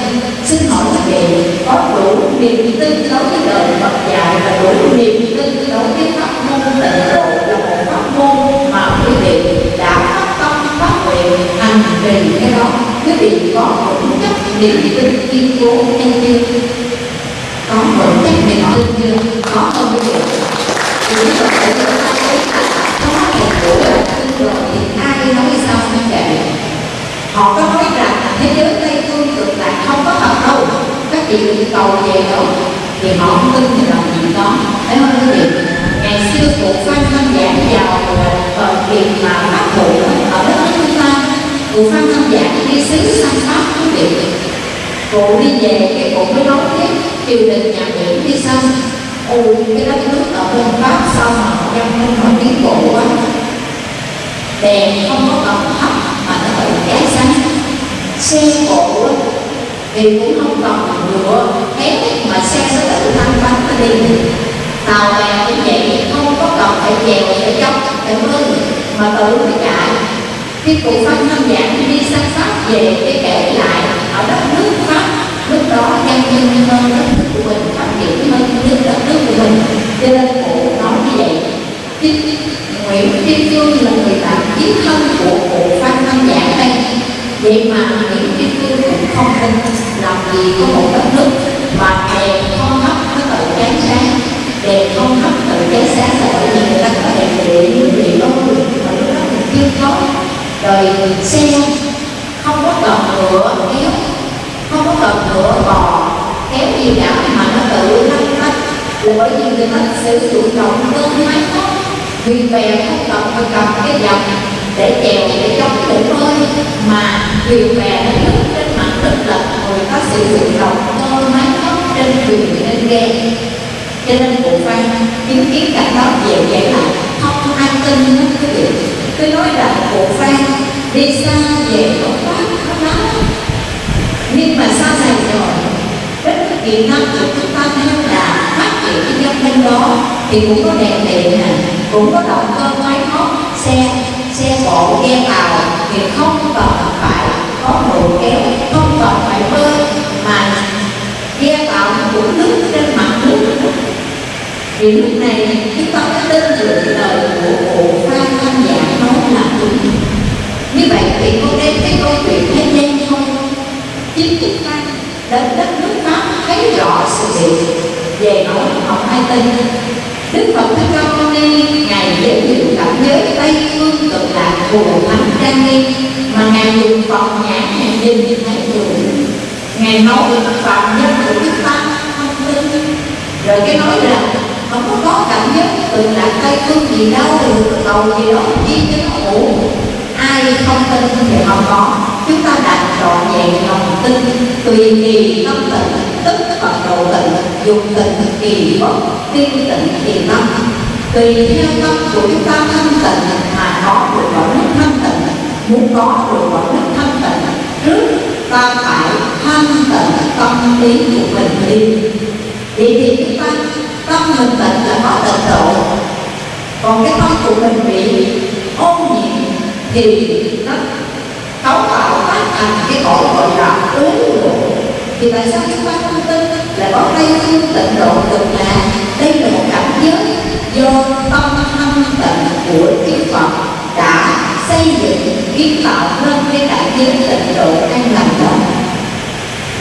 xin hỏi các vị có đủ niềm tin đối với đời Phật dạy và đủ niềm tin đối với pháp môn tịnh độ là một pháp môn mà quý vị đã phát tâm phát nguyện hành trì cái đó. Quý vị có vững chắc niềm tin kiên cố hay chưa? Có vững chắc niềm tin chưa có không quý vị thì quý Phật chúng ta thấy là có một buổi là tin rồi, thì ai nói sao như vậy họ có nói rằng thế giới tây phương cực lạc không có thật đâu, các chị đừng cầu về đâu, thì họ không tin thì làm gì đó. Thấy không quý vị? Ngày xưa cụ phan thanh giảng vào thời việc mà bắt thủ ở đất nước chúng ta cụ phan thanh giảng đi xứ sang pháp, quý vị. Cụ đi về cái cụ mới nói tiếp triều đình nhà nguyễn đi xong ôi cái đất nước ở bên pháp, sao mà họ dân không có tiến bộ quá? Đèn không có cần thấp mà nó tự cháy sáng xe cộ thì cũng không còn nữa thép mà xe nó tự thanh bánh nó đi. Tàu bè cũng vậy, không có cần phải dèo phải dốc phải mưa mà tự phải chạy. Khi cụ phân tham giảng đi sang pháp về cái kể lại, ở đất đó nhân dân dân hơn đất nước của mình phát triển hơn nước đất nước của mình. Cho nên cụ nói như vậy. Chính Nguyễn Kim Cương là người bạn chiến thân của cụ Phan Văn Giảng đây. Vậy mà Nguyễn Kim Cương cũng không tin làm gì có một đất nước mà đèn không hấp nó tự cháy sáng đèn không hấp tự cháy sáng là bởi vì người ta có đèn điện như vậy đôi mà lúc đó mình chưa có rồi xe không có cần ngựa kéo không có cần ngựa bò kéo gì cả mà nó tự lách lách là bởi vì người ta sử dụng động cơ máy móc, vì vậy không cần phải cầm cái dòng để chèo để chống đủ hơi. Mà vì vậy nó đứng trên mặt đất là người ta sử dụng động cơ máy móc trên thuyền, trên ghe. Cho nên cụ phan chứng kiến cảnh đó dễ vậy là không ai tin hết quý vị cứ nói rằng cụ phan đi xa về không tác nhưng mà sau này rồi rất là tiềm năng của chúng ta theo đà phát triển cái nhân thông đó, thì cũng có đèn điện này cũng có động cơ máy móc, xe xe bộ, ghe tàu, thì không cần phải có đồ kéo, không cần phải bơi mà ghe tàu cũng lướt trên mặt nước. Thì lúc này chúng ta có tin tưởng lời của cụ phan thanh giả nói là đúng. Như vậy thì có đem cái câu chuyện thế giới chính chúng ta đến đất nước pháp thấy rõ sự việc. Về nói không ai tin Đức Phật Thích Ca Mâu Ni, Ngài giới thiệu cảnh giới Tây Phương cực lạc của thánh trang nghiêm mà Ngài dùng Phật nhãn Ngài nhìn thấy được Ngài nói phạm nhân của chúng ta không tin rồi cái nói rằng không có có cảm giới cực lạc Tây Phương gì đâu được cầu gì đó chi cho nó ổn ai không tin thì không có. Chúng ta đặt trọn vẹn lòng tin, tùy kỳ tâm tịnh, tức phật độ tịnh dùng tịnh, kỳ bất tiên tịnh, kỳ tâm. Tùy theo tâm của chúng ta thanh tịnh, mà có được quả nước thanh tịnh, muốn có được quả nước thanh tịnh, trước ta phải thanh tịnh tâm lý của mình đi. Vậy thì chúng ta, tâm mình tịnh là có tịnh độ. Còn cái tâm của mình bị ô nhiễm thì nó cấu tạo phát thành cái cổ gọi là uống độ thì tại sao chúng ta không tin? Là có đây thiên tịnh độ cực lạc. Đây là một cảnh giới do tâm thanh tịnh của Đức Phật đã xây dựng, kiến tạo nên cái đại giới tịnh độ an lành đó.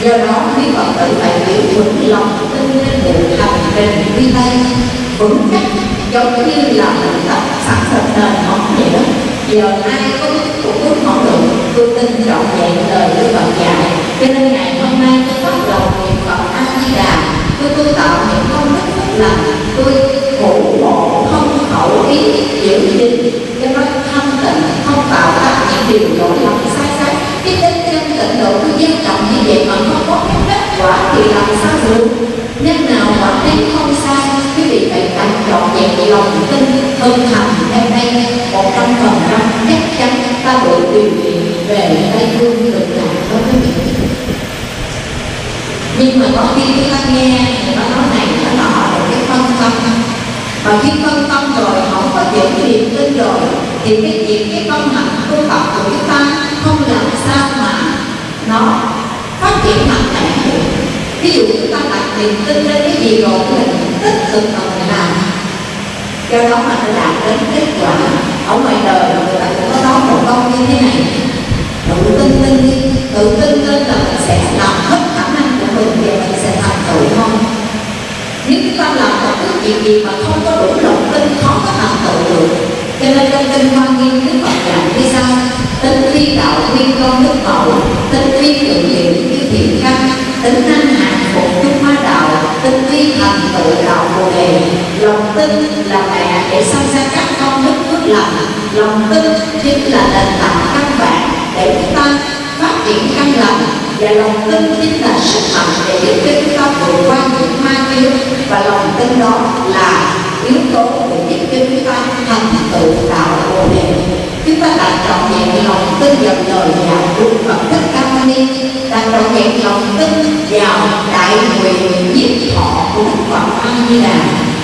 Do đó quý phật tử phải giữ vững lòng tin trên được hành trình đi tay vững chắc giống như là mình tập sẵn sàng nền móng vậy đó giờ ai có cũng muốn hỏi được tôi tin trọn vẹn lời Đức Phật dạy. Cho nên ngày hôm nay tôi bắt đầu niệm Phật A Di Đà tôi tu tạo những công đức phước lành. Tôi ngủ bộ không khẩu ý, giữ gìn. Cho nó thanh tịnh, không tạo ra những điều lỗi lầm sai trái cái tinh chân tịnh độ tôi gian trọng như vậy mà không có cái kết quả thì làm sao được? Nhân nào mà thấy không sai, quý vị phải thành trọn vẹn lòng tin, hơn hành theo đây một trăm phần trăm ta đủ tìm kiện về tây phương cực lạc đó quý vị nhưng mà có khi chúng ta nghe người ta nói này, nó nọ rồi cái phân tâm. Và khi phân tâm rồi không có giữ niềm tin rồi, thì cái việc cái công hạnh tu tập của chúng ta không làm sao mà nó phát triển mạnh mẽ được. Ví dụ chúng ta đặt niềm tin lên cái gì rồi mình tích cực mà mình làm do đó mà nó đạt đến kết quả ở ngoài đời người ta cũng có nói một câu như thế này. Tự tin lên đi, tự tin lên là mình sẽ làm hết khả năng của mình và mình sẽ thành tựu không nếu chúng ta làm một cái chuyện gì mà không có đủ lòng tin khó có thành tựu được, cho nên trong kinh hoa nghiêm đức phật dạy như sau, tính thi đạo thiên công đức mẫu, tính thi tự hiệu như thiện căn, tính năng hạnh phục chúng ma tinh vi thành tựu đạo bồ đề. Lòng tin là mẹ để sanh ra các con đức phước lành. Lòng tin chính là nền tảng căn bản để chúng ta phát triển căn lành. Và lòng tin chính là sức mạnh để giúp cho chúng ta vượt qua những ma chướng. Và lòng tin đó là yếu tố để giúp cho chúng ta thành tựu đạo bồ đề. Chúng ta đã trọn vẹn lòng tin dần đời và của phẩm thích cao mâu ni đặt trọn vẹn lòng tin vào đại nguyện diệt thọ của Đức Phật A Di Đà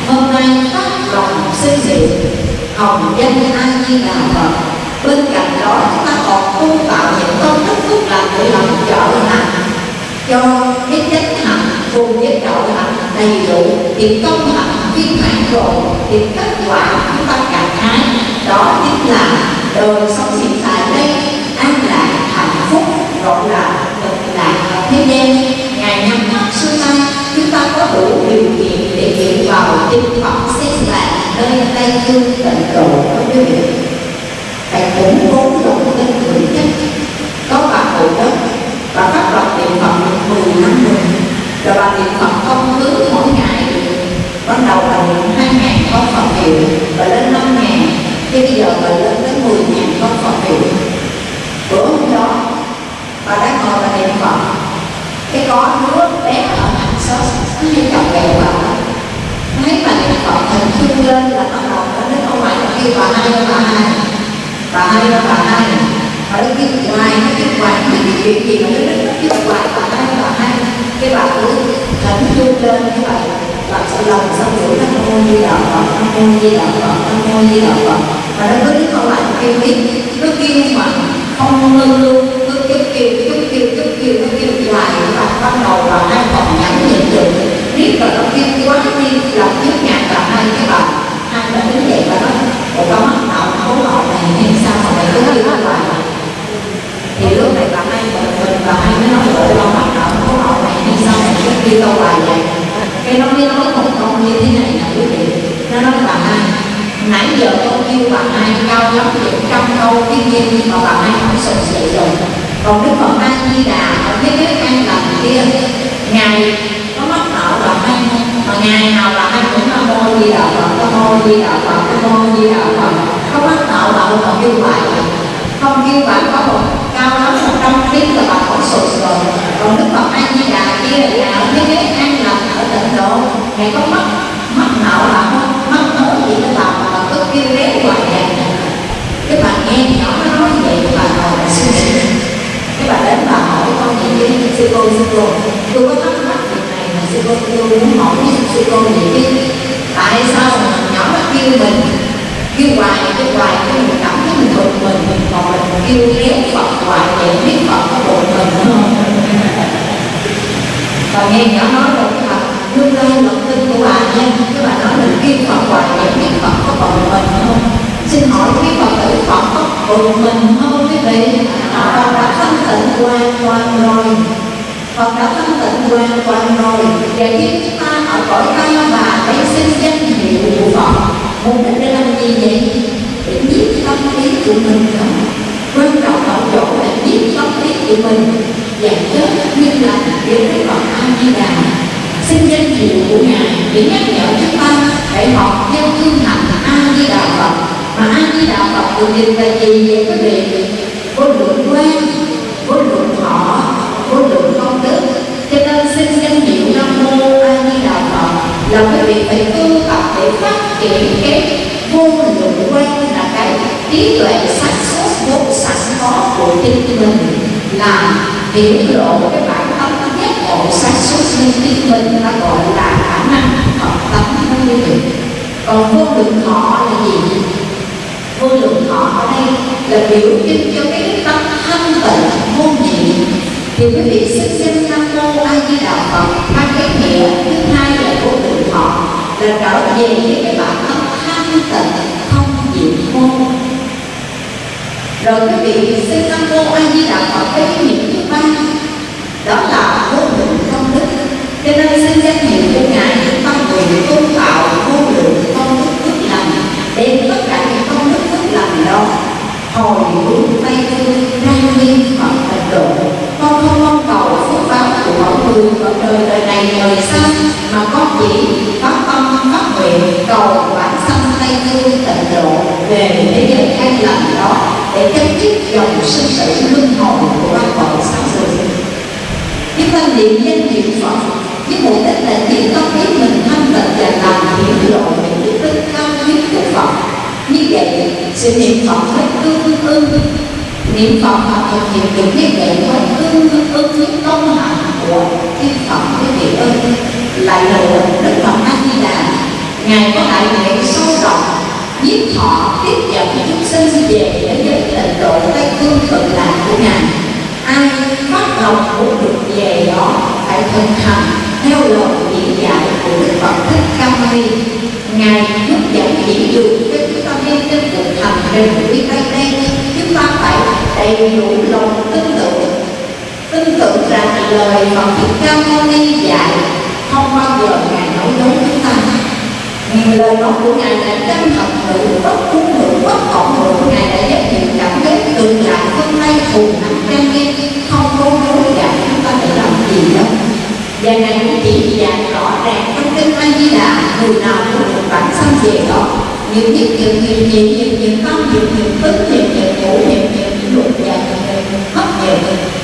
hôm nay phát lòng xây dựng hồng danh A Di Đà Phật. Bên cạnh đó, chúng ta còn tu tạo những công đức phước lành để làm trợ hạnh. Cho cái chánh hạnh cùng với trợ hạnh đầy đủ, thì công hạnh viên mãn rồi, thì kết quả chúng ta cảm thấy đó chính là đời sống hiện tại điều kiện để chuyển vào kinh phẩm xếp là nơi Tây Dương tịnh độ có quý vị phải củng cố lòng tin vững chắc có bà cụ đất và phát lập niệm Phật được 10 năm rồi rồi bà niệm Phật không cứ mỗi ngày ban đầu là niệm hai ngàn con Phật hiệu và lên năm ngàn thế bây giờ bà lên tới 10 ngàn con Phật hiệu bữa hôm đó bà đã ngồi bà niệm Phật cái có đứa cái hay chọc bà thấy bà niệm Phật hình chung lên là bắt đầu nó đến ông ngoại nó kêu bà hai bà hai bà hai bà hai bà nó kêu hoài nó kêu hoài nó cái chuyện gì mà nó đến nó kêu hoài bà hai bà hai cái bà cứ thành chung lên cái bà bà sự lòng xong rồi nó mô di đạo Phật nó mô di đạo Phật nó mô di đạo Phật và nó cứ đứng không lại kêu biết nó kêu mà không ngưng luôn cứ chút kêu chút kêu chút kêu nó kêu hoài và bắt đầu bà hai còn nhắn nhịn được biết là nó kêu quá tiên lòng trước nhạc và hai cái bà. Hai đã đứng dậy và nói, ủa con mắt nào khấu họ này hay sao mà mày cứ kêu hoài thì lúc này bà hai mình mình, bà hai mới nói, ủa con mắt nào khấu họ này hay sao mày cứ kêu tao hoài vậy? Cái nó mới nói, một câu như thế này nè, quý vị. Nó nói, bà hai, nãy giờ con kêu bà hai cao lắm được trăm câu, cái nhiên mà bà hai không sụp dậy rồi. Còn đức phật a di đà ở cái bếp ăn lành kia ngài ngày nào là hai cũng nam mô di đà phật, nam mô, di đà phật, nam mô, di đà phật. Không bắt tạo bà mà kêu lại không kêu vậy có một cao lắm, một trăm tiếng là bà không sụt rồi. Còn đức phật a di đà kia là ở thế giới ăn lạc ở tịnh độ ngày có mất mất nợ là không mắc nợ gì đó là mà cứ kêu réo hoài vậy cái bà nghe nhỏ nó nói vậy bà ngồi bà suy nghĩ. Cái bà đến bà hỏi con gì với sư cô sư cô, tôi có thắc mắc sư cô tôi muốn hỏi sư cô vậy, chứ tại sao mà nhỏ nó kêu mình kêu hoài kêu hoài cái mình cảm thấy mình thuộc mình mình còn mình kêu kéo phật hoài vậy biết phật có bộ mình không và nghe nhỏ nói một các bạn nương lai lòng tin của bà nha các bà nói mình kêu phật hoài vậy biết phật có bộ mình không? Xin hỏi quý phật tử phật có bộ mình không? Quý vị phật đã thanh tịnh hoàn toàn rồi Phật đã thanh tịnh hoàn toàn rồi. Và khi chúng ta ở cõi ta bà để xin danh hiệu của Phật. Mục đích để làm gì vậy? Để giết tâm lý của mình đó Quan trọng ở chỗ là biết tâm lý của mình. Và chết như là với cái Phật A-di-đà. Xin danh hiệu của Ngài để nhắc nhở chúng ta Để học theo thương hạnh A-di-đà Phật. Mà A-di-đà Phật được dịch là gì vậy quý vị? Vô lượng quan, vô lượng thọ, là quý vị phải tu tập để phát triển cái vô lượng quan là cái trí tuệ sáng suốt vốn sẵn có của chính mình. Là biểu lộ cái bản tâm nhất bộ sáng suốt nên chính mình ta gọi là khả năng học tập của quý vị còn vô lượng thọ là gì? Vô lượng thọ ở đây là biểu trưng cho cái tâm thanh tịnh, vô nhị. Thì quý vị xin xem nam mô a di đà phật, hai cái nghĩa thứ hai là vô là trở về với cái bản thân thanh tịnh, không nhiễm vô rồi quý vị sư nam vô a di đà phật cái nghĩa thứ ba. Đó là vô lượng công đức. Cho nên xin danh hiệu của ngài tâm nguyện tôn tạo vô lượng công đức phước lành, đem tất cả những công đức phước lành đó hồi hướng tây phương ra nghiêm phật tịnh độ con không mong cầu phước báo của mọi người ở đời đời này, đời sau, mà con chỉ phát tâm phát nguyện cầu bản sanh tây phương tịnh độ về thế giới an lành đó để chấm dứt dòng sinh tử luân hồi của ba cõi sáu sự. chúng ta niệm danh hiệu phật, với mục đích là tìm tâm biết mình thanh tịnh và làm hiểu lộ những đức tính cao quý của phật. Như vậy, sự niệm phật phải tương ưng. Niệm phật mà thực hiện được như vậy phải tương ưng với công hạnh của thiên phật quý vị ơi lại là một đức phật a di đà. Ngài có đại nguyện sâu rộng giúp họ tiếp dẫn chúng sinh về đến với tịnh độ tây phương cực lạc của ngài. Ai phát lòng muốn được về đó, phải thực hành theo lời chỉ dạy của đức phật thích ca mâu ni. Ngài hướng dẫn chỉ đường cho chúng ta đi trên cuộc hành trình đi tây đây chúng ta phải đầy đủ lòng tin tưởng. Tin tưởng rằng lời Phật Thích Ca Mâu Ni dạy, không bao giờ ngài nói dối chúng ta nhiều lời nói của ngài đã chân thật hữu bất cung hữu bất cộng hữu ngài đã giới thiệu cảm giác từ lạc phân tay cùng nặng trang nghiêm không có dối gạt chúng ta phải làm gì đâu và ngài cũng chỉ dạy rõ ràng trong kinh a di đà người nào cũng được bản sanh về đó những nhất những nhiều nhiều nhiều nhiều tâm nhiều nhiều tức nhiều nhiều ngũ nhiều nhiều niệm luật và nhiều hấp nhiều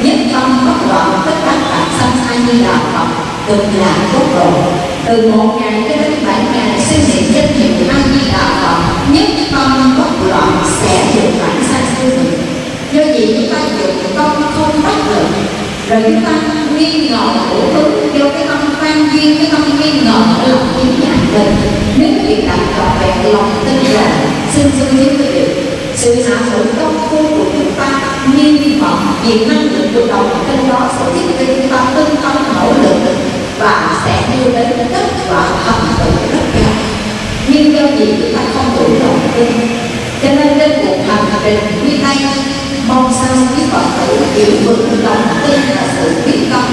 nhất tâm bất loạn tất cả bản sanh a di đà phật cực lạc tốt độ. Từ một ngày cho đến bảy ngày, xin niệm danh hiệu a di đà phật. Nhất tâm bất loạn sẽ được bản sanh siêu nguyện do gì chúng ta dùng tâm không bất lực rồi chúng ta nghi ngờ đủ thứ do cái tâm quan duyên, cái tâm nghi ngờ nó lòng kiếm nhạc mình nếu việc đặt trọn vẹn lòng tin rằng, xin xin với quý vị, sự hạ thủ công phu của chúng ta nghiêm vọng vì năng lực của đầu trên đó sẽ giúp cho chúng ta tinh tâm nỗ lực và sẽ đưa đến kết quả thành tựu rất cao. Nhưng do gì chúng ta không đủ lòng tin? Cho nên trên cuộc hành trình như đây mong sao quý phật tử hiểu vững lòng tin và sự quyết tâm,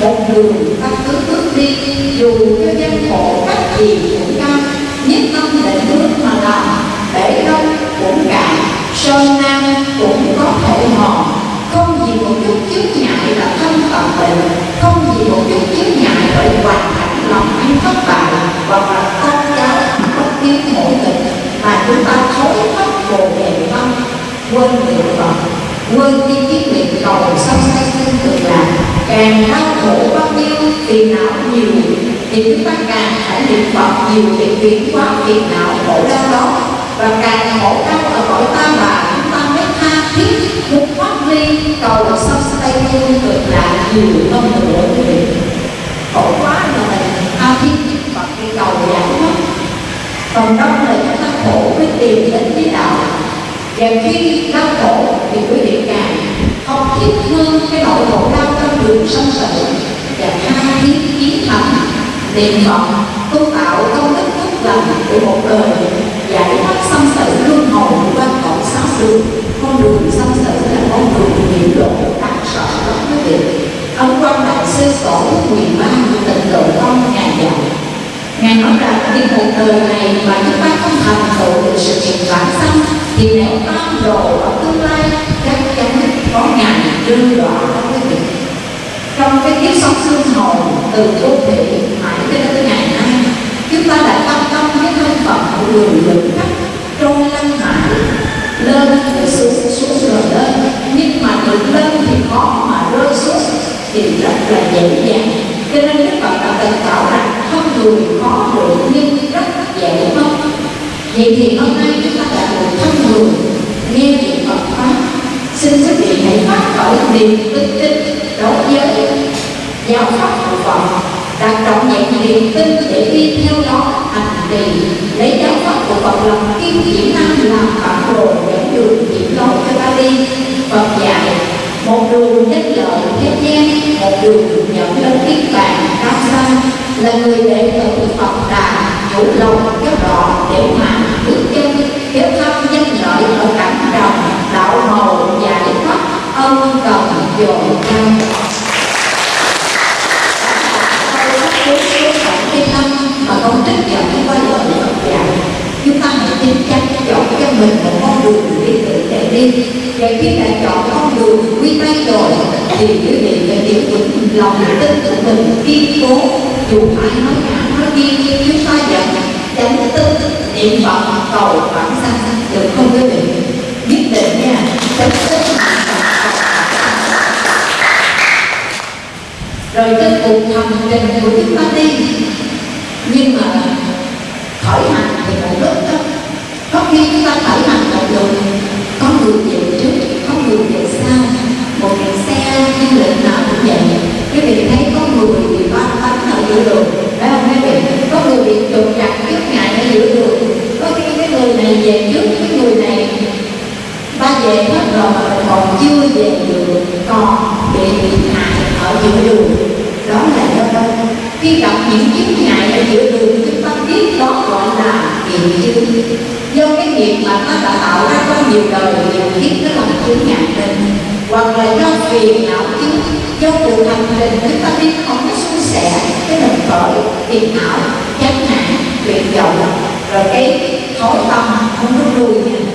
một đường ta cứ bước thì chúng ta càng phải niệm phật nhiều để chuyển hóa phiền não khổ đau đó. Và càng khổ đau ở cõi ta bà, chúng ta mới tha thiết muốn thoát ly cầu sông tay sinh cực là nhiều hơn nữa quý vị khổ quá rồi tha thiết niệm phật đi cầu giải thoát còn đông là chúng ta khổ với tìm đến với đạo. Và khi đau khổ thì quý vị càng không thiết thương cái nỗi khổ đau trong đường sông tử và tha thiết kiến niệm phật tu tạo công đức phước lành của một đời, giải thoát sanh tử luân hồi qua cõi sáu đường con đường sanh tử là con đường nhiều lộ đáng sợ lắm quý vị ông quan đại sư tổ nguyện ba tịnh độ con ngài dạy Ngài nói rằng khi một đời này mà chúng ta không thành tựu được sự nghiệp vãng sanh, thì nếu tam đồ ở tương lai chắc chắn có ngày rơi đọa. Trong cái kiếp sống xương hồn từ vô thị mãi cho đến ngày nay, chúng ta đã tâm tâm với thân phận của người lực khách trôi lăn mãi lên rồi xuống xuống rồi lên. Nhưng mà được lên thì khó mà rơi xuống, thì rất là dễ dàng. Cho nên Đức Phật đã từng bảo rằng không người khó được, nhưng rất dễ mất vậy thì hôm nay chúng ta đã được thân người, nghe niệm Phật pháp. Xin quý vị hãy phát khởi niềm tin giáo pháp của Phật đặt trọng nhận niềm tin để đi theo đó, hành trì, lấy giáo pháp của Phật làm kim chỉ nam làm bản đồ dẫn đường chỉ lối cho ta đi. Phật dạy, một đường nhất lợi thế gian, một đường dẫn lên niết bàn cao xa là người đệ tử Phật đã chủ lòng cho rõ để mà. Rồi cùng thầm tình trình của chúng ta đi nhưng mà khởi hành thì một lúc đó có khi chúng ta khởi hành một đường có người về trước có người về sau một cái xe du lịch nào cũng vậy quý vị thấy có người bị ba bánh ở giữa đường phải không quý vị có người bị trục chặt trước ngại ở giữa đường có khi cái người này về trước cái người này ta về hết rồi mà còn chưa về được còn bị hại ở giữa đường đó là do đâu khi gặp những chướng ngại ở giữa đường chúng ta biết đó gọi là nghiệp chướng do cái nghiệp mà nó đã tạo ra qua nhiều đời nhiều kiếp nó làm chướng ngại mình hoặc là do phiền não chướng do cuộc hành trình chúng ta đi không có suôn sẻ cái mình khởi phiền não chán nản bị tuyệt vọng rồi cái thói tâm không có nuôi nha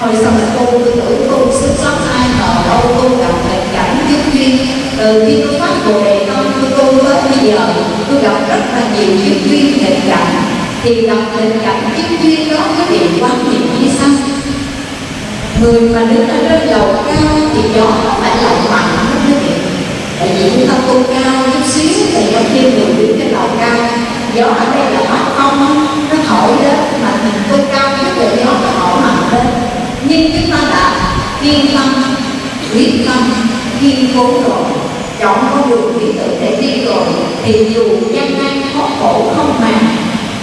hồi xong là cô tôi tưởng cô xuất sắc ai ngờ đâu cô gặp tình cảnh kiếp duyên từ khi tôi phát bồ đề tâm của tôi tới bây giờ tôi gặp rất là nhiều kiếp duyên tình cảnh thì gặp tình cảnh kiếp duyên đó có điều quan niệm như sau người mà đứng ở trên đầu cao thì gió nó phải lạnh mạnh lắm quý vị tại vì chúng ta tu cao chút xíu thì giống như người đứng trên đầu cao gió ở đây là mắt không nó thổi đến mà mình tu cao chút thì gió nó thổi mạnh lên nhưng chúng ta đã kiên tâm quyết tâm kiên cố rồi chọn con đường lý tưởng để đi rồi thì dù gian nan khó khổ không màng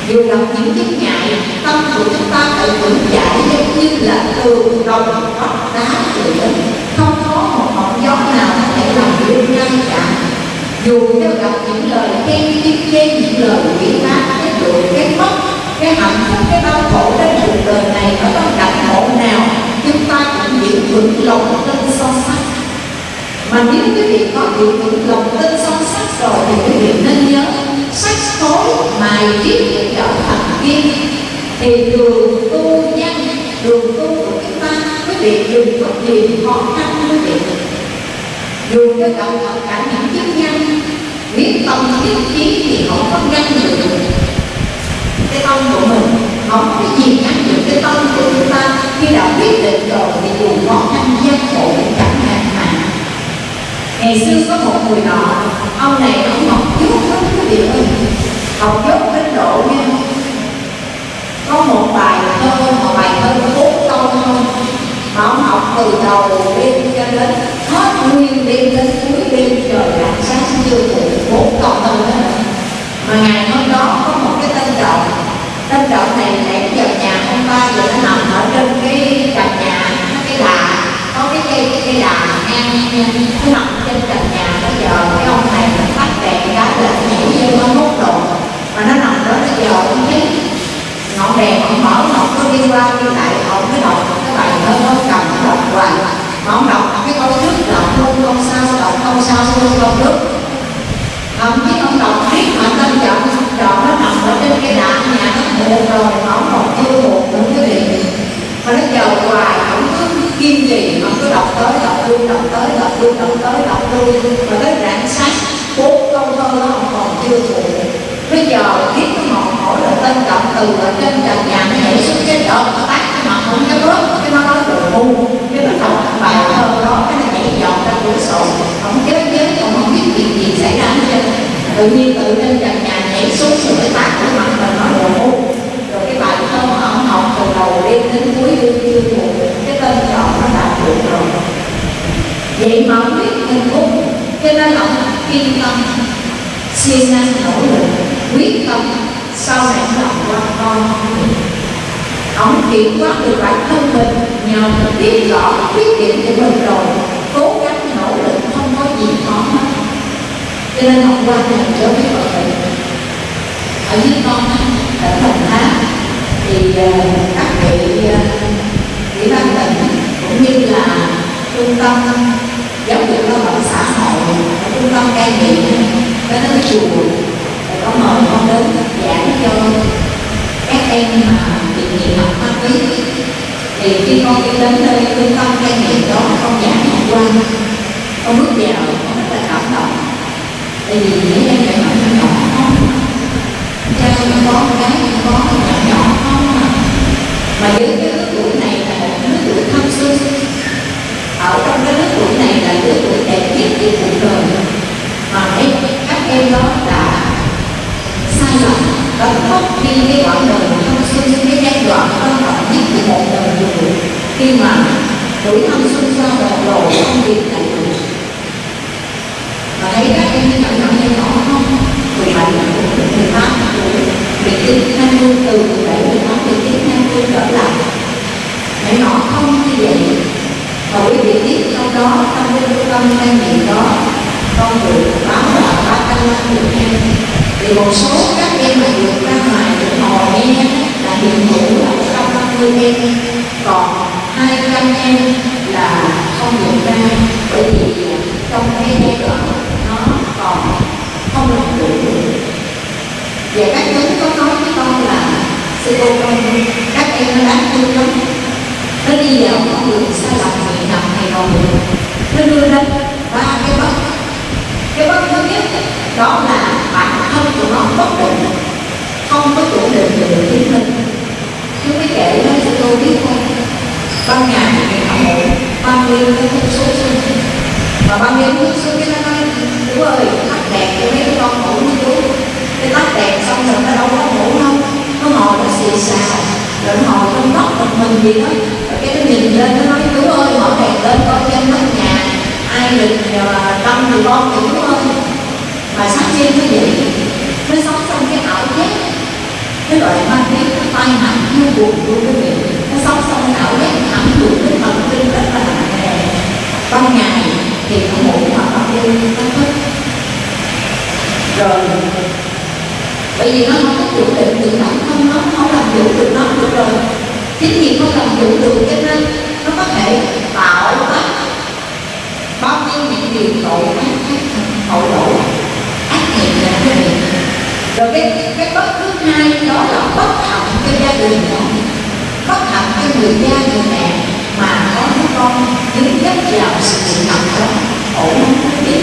dù gặp những chứng ngại tâm của chúng ta phải vững chãi giống như là tường đồng vách đá vậy đó không có một ngọn gió nào có thể làm đưa ngăn chặn. Dù cho gặp những lời khen tiếp chê những lời quỷ phá cái được cái mất cái hạnh phúc cái đau khổ trên cuộc đời này ở bất cảnh khổ nào, chúng ta cũng giữ vững lòng tin son sắt mà nếu quý vị có giữ vững lòng tin son sắt rồi thì quý vị nên nhớ sách tối mài viết để trở thành kim thì đường tu nhân đường ta dùng vị đừng có tìm khó khăn vị dù cho cậu tất cả những chức nhân biết tâm biết trí thì không có ngăn được cái tâm của mình không có gì ngăn được. Cái tâm của chúng ta khi đã quyết định rồi thì dù khó khăn gian khổ cũng chẳng ngăn mà. Ngày xưa có một người nọ, ông này ông học dốt lắm quý vị ơi học dốt đến độ nha. Có một bài thơ, một bài thơ của họ học từ đầu đêm cho đến hết nguyên đêm đến cuối đêm, trời rạng sáng chưa phụ bốn câu tâm đó. Mà ngày hôm đó có một cái tên trọng tên trọng này nãy giờ nhà ông ba giờ nó nằm ở trên cái trần nhà cái đà, có cái cây cái cây đà ngang nó nằm trên trần nhà. Bây giờ cái ông này nó tắt đèn cái là nhảy vô nó hút độ mà nó nằm đó bây giờ cũng thấy ngọn đèn ông mở ông có đi qua đi lại ông mới đọc cái bài thơ nó cầm nó đọc hoài. Mà ông đọc cái câu trước đọc không câu sau đọc câu sau không câu trước ông biết ông đọc biết mà tâm chọn chọn nó nằm ở trên cái đạn nhà nó buồn rồi mà ông còn chưa buồn cũng cái gì mà nó chờ hoài ông cứ kiên trì ông cứ đọc tới, đọc lui, đọc tới, đọc lui, đọc tới, đọc lui. Mà tới rạng sáng, bốn câu thơ nó ông còn chưa buồn bây giờ biết cái ngọn hỏi tên cộng từ ở trên trần nhà nó nhảy xuống cái đợt nó tác cái mặt không cái bớt cái nó nói đồ ngu. Cái nó đọc bài thơ đó, cái nó nhảy dọn ra cửa sổ. Không chết chết không không biết chuyện gì xảy ra hết trơn. Tự nhiên từ trên trần nhà nhảy xuống rồi cái tát cái mặt mình nói đồ ngu. Rồi cái bài thơ mà ông học từ đầu đêm đến cuối đêm chưa ngủ cái tên chọn nó đạt được rồi. Vậy mà ông biết mình cũng cho nên là ông kiên tâm, siêng năng nỗ lực, quyết tâm sau này chọn quan con? Ông kiểm soát được bản thân mình, nhờ mình biết rõ khuyết điểm của mình rồi, cố gắng nỗ lực, không có gì khó hết. Cho nên hôm qua này trở về mọi người ở dưới con ở thành tháp, thì ờ, các vị ờ, ủy ban tỉnh cũng như là trung tâm giáo dục lao động xã hội, trung tâm cai nghiện cái đó chùa, có mời con đến giảng cho các em mà bị nghiện học ma túy. Thì khi con đi đến nơi trung tâm cai nghiện đó, con giảng hôm qua con bước vào, con rất là cảm động. Tại vì những em nhỏ nhỏ nhỏ không cha con có cái có nhỏ nhỏ không mà với cái lứa tuổi này là một lứa tuổi thanh xuân ở trong cái lứa tuổi này là lứa tuổi đẹp nhất của cuộc đời. Mà em các em đó đã sai lầm đã mất đi cái quãng đời thanh xuân cái giai đoạn quan trọng nhất của một đời người khi mà tuổi thanh xuân ra đầu lộ công việc tại được và thấy các em như nhỏ nhỏ nhỏ nhỏ không mười bảy mười tám tuổi mười chín hai mươi từ mười bảy mười tám mười chín hai mươi trở lại nhỏ nó không như vậy và quý vị biết trong đó trong cái trung tâm cai nghiện đó con được báo là ba trăm năm mươi em thì một số các em mà được ra ngoài được ngồi nghe là hiện hữu là một trăm năm mươi em. Còn hai trăm em là không được ra, bởi vì à, trong cái giai đoạn nó còn không làm đủ và các chú có nói với con là, sư cô con thương lắm. Nó đi vào con đường sai lầm thì nằm hay rồi nó đưa lên ba cái bất nhất. Đó là bản thân của nó bất định không có chủ định được chính mình chú mới kể cho tôi biết không? Ban ngày thì mình họ ngủ, ban đêm thì hút số xuân và ban đêm hút xuống cái nó nói chú ơi tắt đèn cho mấy con ngủ như chú cái tắt đèn xong rồi nó đâu có ngủ đâu. Nó ngồi nó xì xào rồi nó ngồi trong góc một mình gì đó. Rồi cái nó nhìn lên, nó nói chú ơi, mở đèn lên coi trên nóc nhà, ai định tâm à, thì con thì chú ơi mà sáng trên cái gì nó sống trong cái ảo giác cái loại mang túy cái tai nạn như buồn của quý vị nó sống trong cái ảo giác ảnh hưởng đến thần kinh rất là nặng nề. Ban ngày thì nó ngủ mà ban đêm nó thức. Rồi, bởi vì nó không có chủ định tự bản thân nó không làm chủ được nó được rồi. Chính vì không làm chủ được cho nên nó có thể tạo tác. Bao nhiêu những điều tội ác tội lỗi ác nghiệp cái rồi cái cái bất thứ hai đó là bất hạnh cho gia đình đó bất hạnh cho người cha, người mẹ mà có đứa con dính dấp vào sự sự thật đó. Ổn. Không quý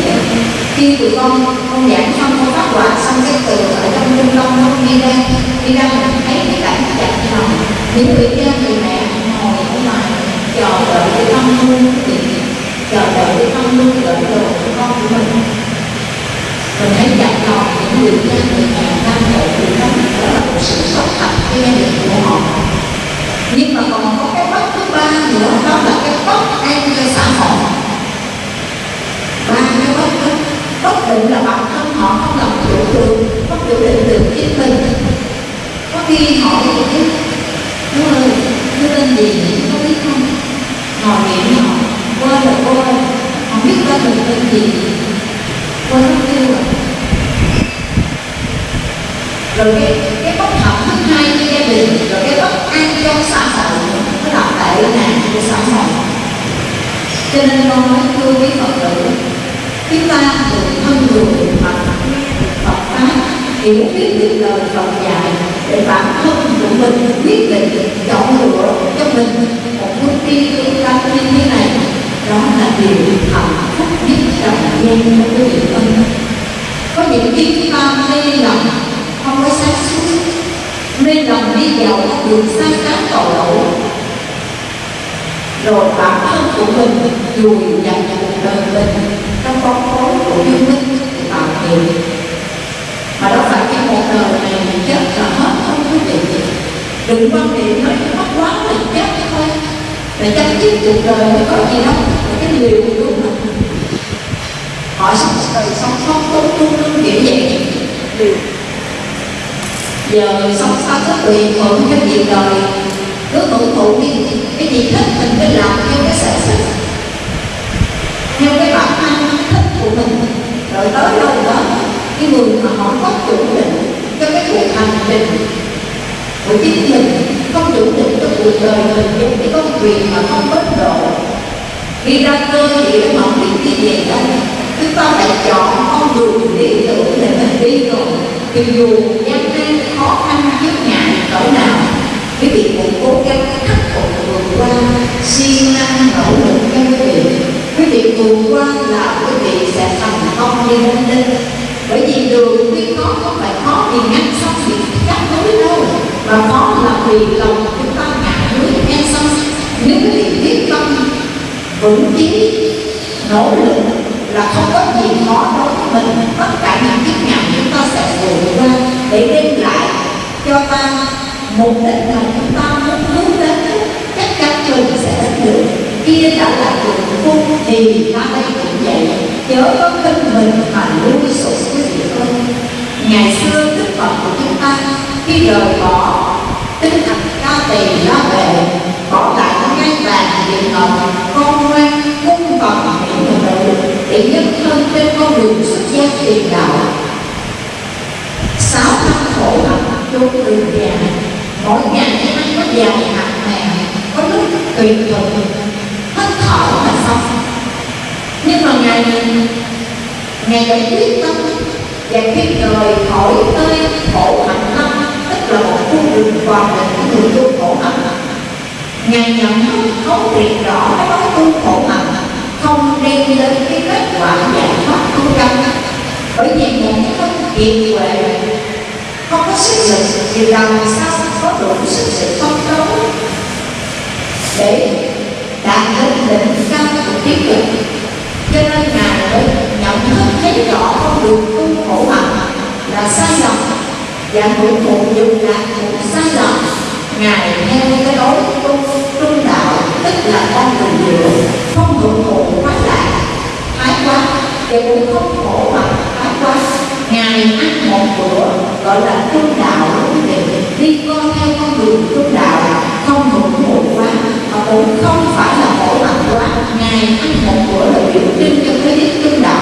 khi tụi con con giảng xong, con phát quả xong, cái từ ở trong trung tâm nó đi ra. Đi ra mình thấy cái cảnh chặt lòng những người cha, người mẹ ngồi ở ngoài, chờ đợi để tâm luôn chờ đợi để tâm luôn đợi đồ của con của mình mình hãy dạy lòng những người cha người mẹ đang khổ vì đó đó là một sự sống thật cho gia đình của họ. Nhưng mà còn có cái bất thứ ba nữa đó là cái bất an cho xã hội. Ba cái bất đó bất định là bản thân họ không làm chủ được không chủ định được chính mình. Có khi họ biết, chú ơi chú tên gì nhỉ? Có biết không? Ngồi nghĩ họ quên là quên không biết tên mình tên gì? Quên mất tiêu rồi rồi cái cái bất hợp thứ hai cho gia đình rồi cái bất an cho xã hội nó là tệ nạn của xã hội. Cho nên con nói thưa quý phật tử, chúng ta thường thân người Phật Phật pháp, hiểu biết được lời Phật dạy để bản thân của mình quyết định chọn lựa cho mình một bước đi tương lai như thế này. Đó là điều hạnh phúc nhất trong gian của quý vị có những khi chúng ta mê lòng không có sáng suốt mê lòng đi vào các đường sai trái tội lỗi rồi bản thân của mình dùi dành cuộc đời mình trong con phố của dương minh tạo nghiệp mà đâu phải cái một đời này mình chết là hết không quý vị đừng quan niệm nói mất quá mình chết thôi để chấm dứt cuộc đời thì có gì đâu cái liều đúng mà họ sống đời sống không tốt luôn luôn kiểu vậy. Liều giờ sống sao có tùy thuận cho việc đời. Cứ hưởng thụ đi cái gì thích mình cứ làm theo cái sở thích. Theo cái bản năng thích của mình. Rồi tới đâu đó, cái người mà họ có chủ định cho cái cuộc hành trình của chính mình không chủ định cho cuộc đời mình giống cái công việc mà không bất độ. Đi ra cơ thì cái mộng không biết đi về đâu chúng ta phải chọn, con đường lý tưởng để mình đi rồi. Thì dù gian nan khó khăn vất ngại cỡ nào quý vị cũng cố gắng khắc phục vượt qua siêng năng, nỗ lực cho quý vị quý vị vượt qua là quý vị sẽ thành công như lên lên bởi vì đường tuy khó không phải khó vì ngăn xong thì chắc núi đâu. Mà khó là vì lòng chúng ta ngại núi nghe xong nếu quý vị biết tâm vững chí, nỗ lực là không có gì khó đối với mình. Tất cả những kiếp ngàn chúng ta sẽ vượt qua để đem lại cho ta một định mà chúng ta muốn hướng đến. Chắc chắn trời sẽ đến được. Kia đã là trường phu thì ta đây cũng vậy. Chớ có tin mình mà lui sụp quý vị ơi ngày xưa đức phật của chúng ta, khi rời bỏ tinh thần ca tỳ ra về, bỏ lại ngay vàng điện ngọc con ngoan, cung bằng những người nhân thân trên con đường xuất gia tiền đạo. Sáu năm khổ hạnh chốn đường già. Mỗi ngày ăn có giàu hạt mè có lúc tùy thuận hết thở mà xong. Nhưng mà ngày ngày đã quyết tâm và khi rời khỏi nơi khổ hạnh năm tức là một khu đường hoàn định của người tu khổ hạnh. Ngài nhận thức, thấu triệt rõ cái đó tu khổ hạnh không đem đến cái kết quả giải thoát tu căn bởi vì một cái thân kiệt huệ, không có sức lực thì làm sao có đủ sức sự phấn đấu để đạt đến đỉnh cao của tiến trình cho nên ngài mới nhận thức thấy rõ con đường tu khổ hạnh là sai lầm, và mỗi một dùng là một sai lầm, ngài theo cái lối cũng không khổ mà thái quá ngài ăn một bữa, gọi là trung đạo đi con theo con đường trung đạo, không hưởng thụ quá, mà cũng không phải là khổ hạnh quá. Ngài ăn một bữa là biểu trưng cho cái đích trung đạo.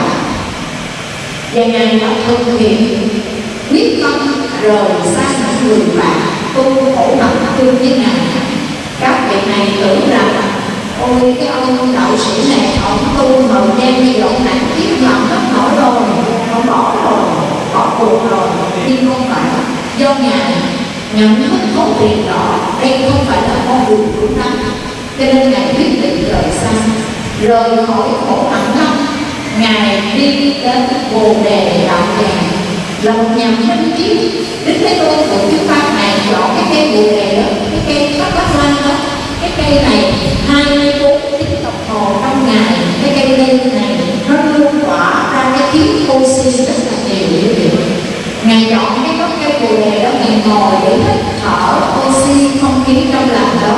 Và ngài đã thực hiện quyết tâm rời xa những người bạn tu khổ mặt tu với ngài. Các vị này tưởng rằng ôi cái ông đạo sĩ này, ông tu thời gian đi vậy nặng kiếp làm hết nổi rồi ông bỏ rồi, bỏ cuộc rồi nhưng không phải. Do ngài nhận thức thấu tiền đó, đây không phải là con đường đúng đắn cho nên ngài quyết định rời xa, rời khỏi khổ hạnh tâm ngài đi đến bồ đề đạo tràng lòng nhằm minh chiếu đến cái tôn của chúng ta này chọn cái cây bồ đề đó, cái cây bát bát lan đó, cái cây này 24 tiếng đồng hồ trong ngày cái cây lên này nó luôn tỏa ra cái khí oxy rất là nhiều dữ liệu ngày chọn cái gốc cây bồ đề đó ngày ngồi để hít thở oxy không khí trong lành đó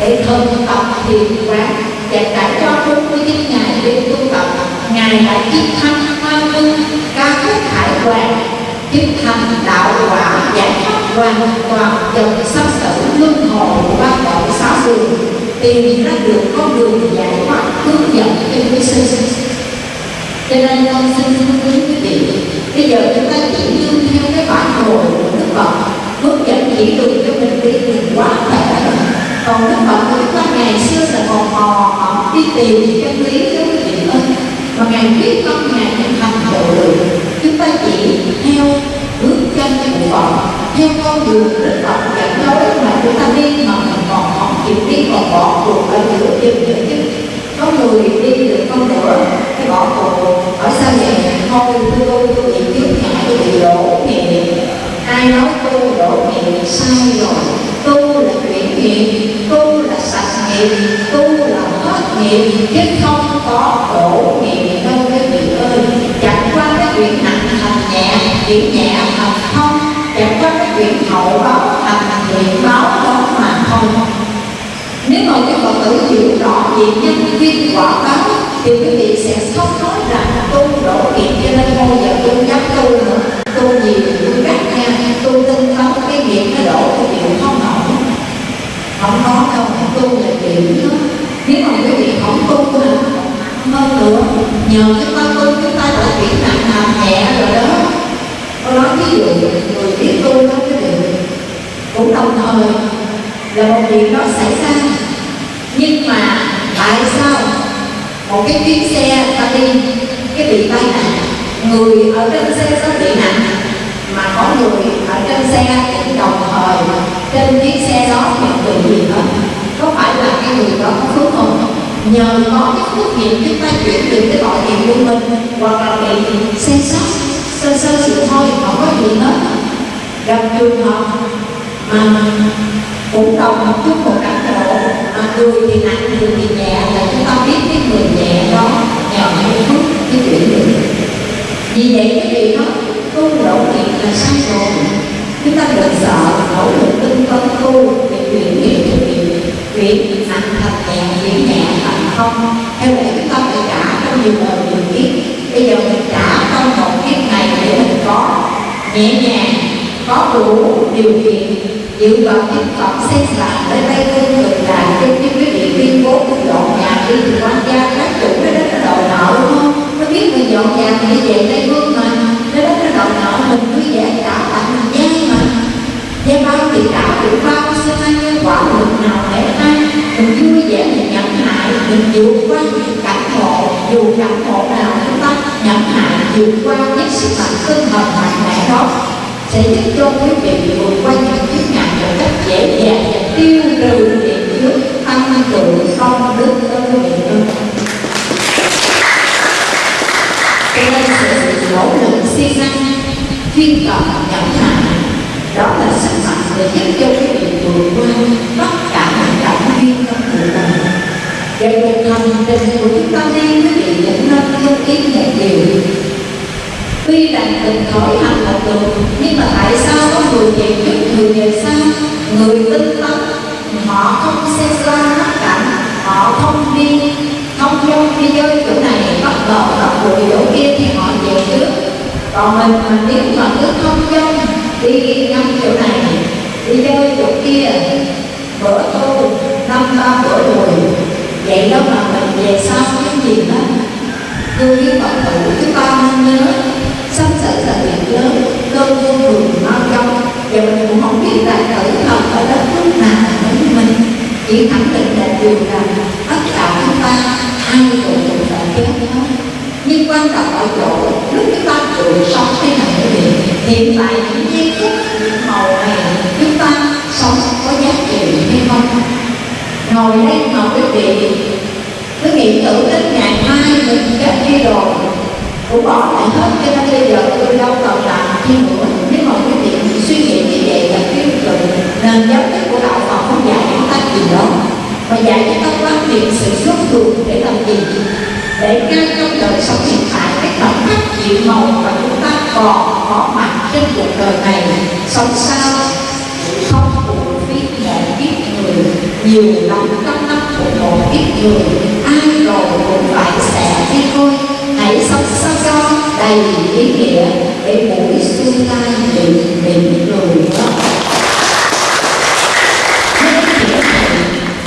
để thực tập thiền quán và trải cho 49 ngày để tu tập ngày đã chiến thắng hoa minh ca khúc hải quan chiến thanh đạo quả giải thoát hoàn toàn dòng sắp tử hội hồi của xóa sáu đường. Tìm ra được con đường giải thoát, hướng dẫn cho quý sinh cho nên con xin hướng quý vị bây giờ chúng ta chỉ nương theo cái bản đồ của đức phật, hướng dẫn chỉ đường cho mình đi thì quá khỏe còn đức phật của chúng ta ngày xưa là còn mò họ đi tìm chân lý cho quý vị ơi mà ngài biết con ngài thành tựu được chúng ta chỉ theo bước chân của Phật theo con đường Đức Phật dẫn lối mà chúng ta đi mà mình còn không chịu đi còn bỏ cuộc ở giữa chừng nữa chứ. Có người đi được con nữa cái bỏ cuộc ở sao vậy thôi, tôi tôi tôi bị chướng ngại tôi bị đổ nghề ai nói tôi đổ nghề sai rồi? Tôi là chuyển nghiệp tôi là sạch nghiệp tôi là hết nghiệp chứ mà cái rõ về nhân viên quả báo thì quý vị sẽ không nói rằng tu đổ nghiệp cho nên thôi giờ tôi dám tu nữa. Tu gì thì tôi gắt nha tu tinh tấn cái nghiệp nó đổ thì chịu không nổi không có đâu tu là chịu đó. Nếu mà quý vị không tu là hơn nữa nhờ chúng ta tu chúng ta đã chuyển nặng làm nhẹ rồi đó. Tôi nói ví dụ, người biết tu đó quý vị cũng đồng thời, là một việc đó xảy ra nhưng mà tại sao một cái chuyến xe ta đi cái bị tai nạn, người ở trên xe sẽ bị nặng mà có người ở trên xe cũng đồng thời trên chiếc xe đó nhận bị gì hết có phải là cái người đó có phước không? Nhờ có cái phước nghiệp chúng ta chuyển được cái tội nghiệp của mình, hoặc là bị xe sót, sơ sơ sự thôi, không có gì hết. Gặp trường hợp mà cũng đồng một chút một cảnh mà người thì nặng người thì nhẹ là chúng ta biết cái người nhẹ đó nhờ cái phúc cái chuyển được vì vậy cái gì đó tu đổ nghiệp là sai rồi. Chúng ta đừng sợ nỗ lực tinh tấn tu để chuyển nghiệp cho việc việc nặng thật nhẹ chuyển nhẹ thành không. Theo lẽ chúng ta phải trả trong nhiều đời nhiều kiếp. Bây giờ mình trả trong một kiếp này để mình có nhẹ nhàng, có đủ điều kiện dự vào tiếp cận xây lại đến đây tôi được vị tuyên dọn nhà đi. Thì quan gia các chủ nó đến nó đòi nợ, đúng không? Nó biết mình dọn nhà thì về tây phương mà. Nó đến nó đòi nợ mình cứ dễ trả tặng mình gian mà gia bao thì trả được bao xin ai nhân quả lực nào để ăn mình vui vẻ, mình nhận hại, mình vượt qua cảnh ngộ. Dù cảnh ngộ nào chúng ta nhận hại, vượt qua với sức mạnh tinh thần mạnh mẽ đó. Sẽ giúp cho quý vị vượt qua những kiếp nạn một cách dễ dàng và tiêu trừ chuyên cần nhẫn nại đó là sức mạnh để giúp cho quý vị vượt qua tất cả những cảm duyên trong cuộc đời và cuộc hành trình của chúng ta đi quý vị những năm lưu ý nhạc điều tuy rằng từng khởi hành là đường nhưng mà tại sao có người về trước, người về sau? Người tinh tấn, họ không xe xa hết cảnh, họ không đi, không dông đi chơi chỗ này, bắt đầu tập bụi chỗ kia thì họ về trước còn mình mà nếu mà cứ không dông đi ngắm chỗ này, đi chơi chỗ kia, bữa tu năm ba bữa đùi vậy đó mà mình về sau cái gì đó. Tôi với phật tử chúng ta nên nhớ, sắp xảy là việc lớn cơn vô thường mau trong và mình cũng không biết đại tử thật ở đất nước nào với mình. Chỉ khẳng định là điều rằng tất cả quan trọng ở chỗ lúc chúng ta tự sống thế nào quý vị hiện tại những giây phút những màu này, chúng ta sống có giá trị hay không? Ngồi đây mà quý vị. Cứ nghĩ tưởng đến ngày mai mình chết đi rồi. Cũng bỏ lại hết cho nên bây giờ tôi đâu còn làm chi nữa. Nếu mà quý vị suy nghĩ như vậy là tiêu cực nền giáo lý của đạo Phật không dạy chúng ta gì đó. Mà dạy chúng ta quan niệm sự xuất ruột để làm gì? Để ngay trong đời sống hiện tại cái khoảnh khắc chịu màu và chúng ta còn có mặt trên cuộc đời này. Sống sao? Không phụ biết một kiếp người. Nhiều lắm trong năm của một kiếp người, ai rồi cũng phải sẽ đi thôi. Hãy sống sao cho đầy ý nghĩa, để mỗi tương lai bị mỉm cười. Đó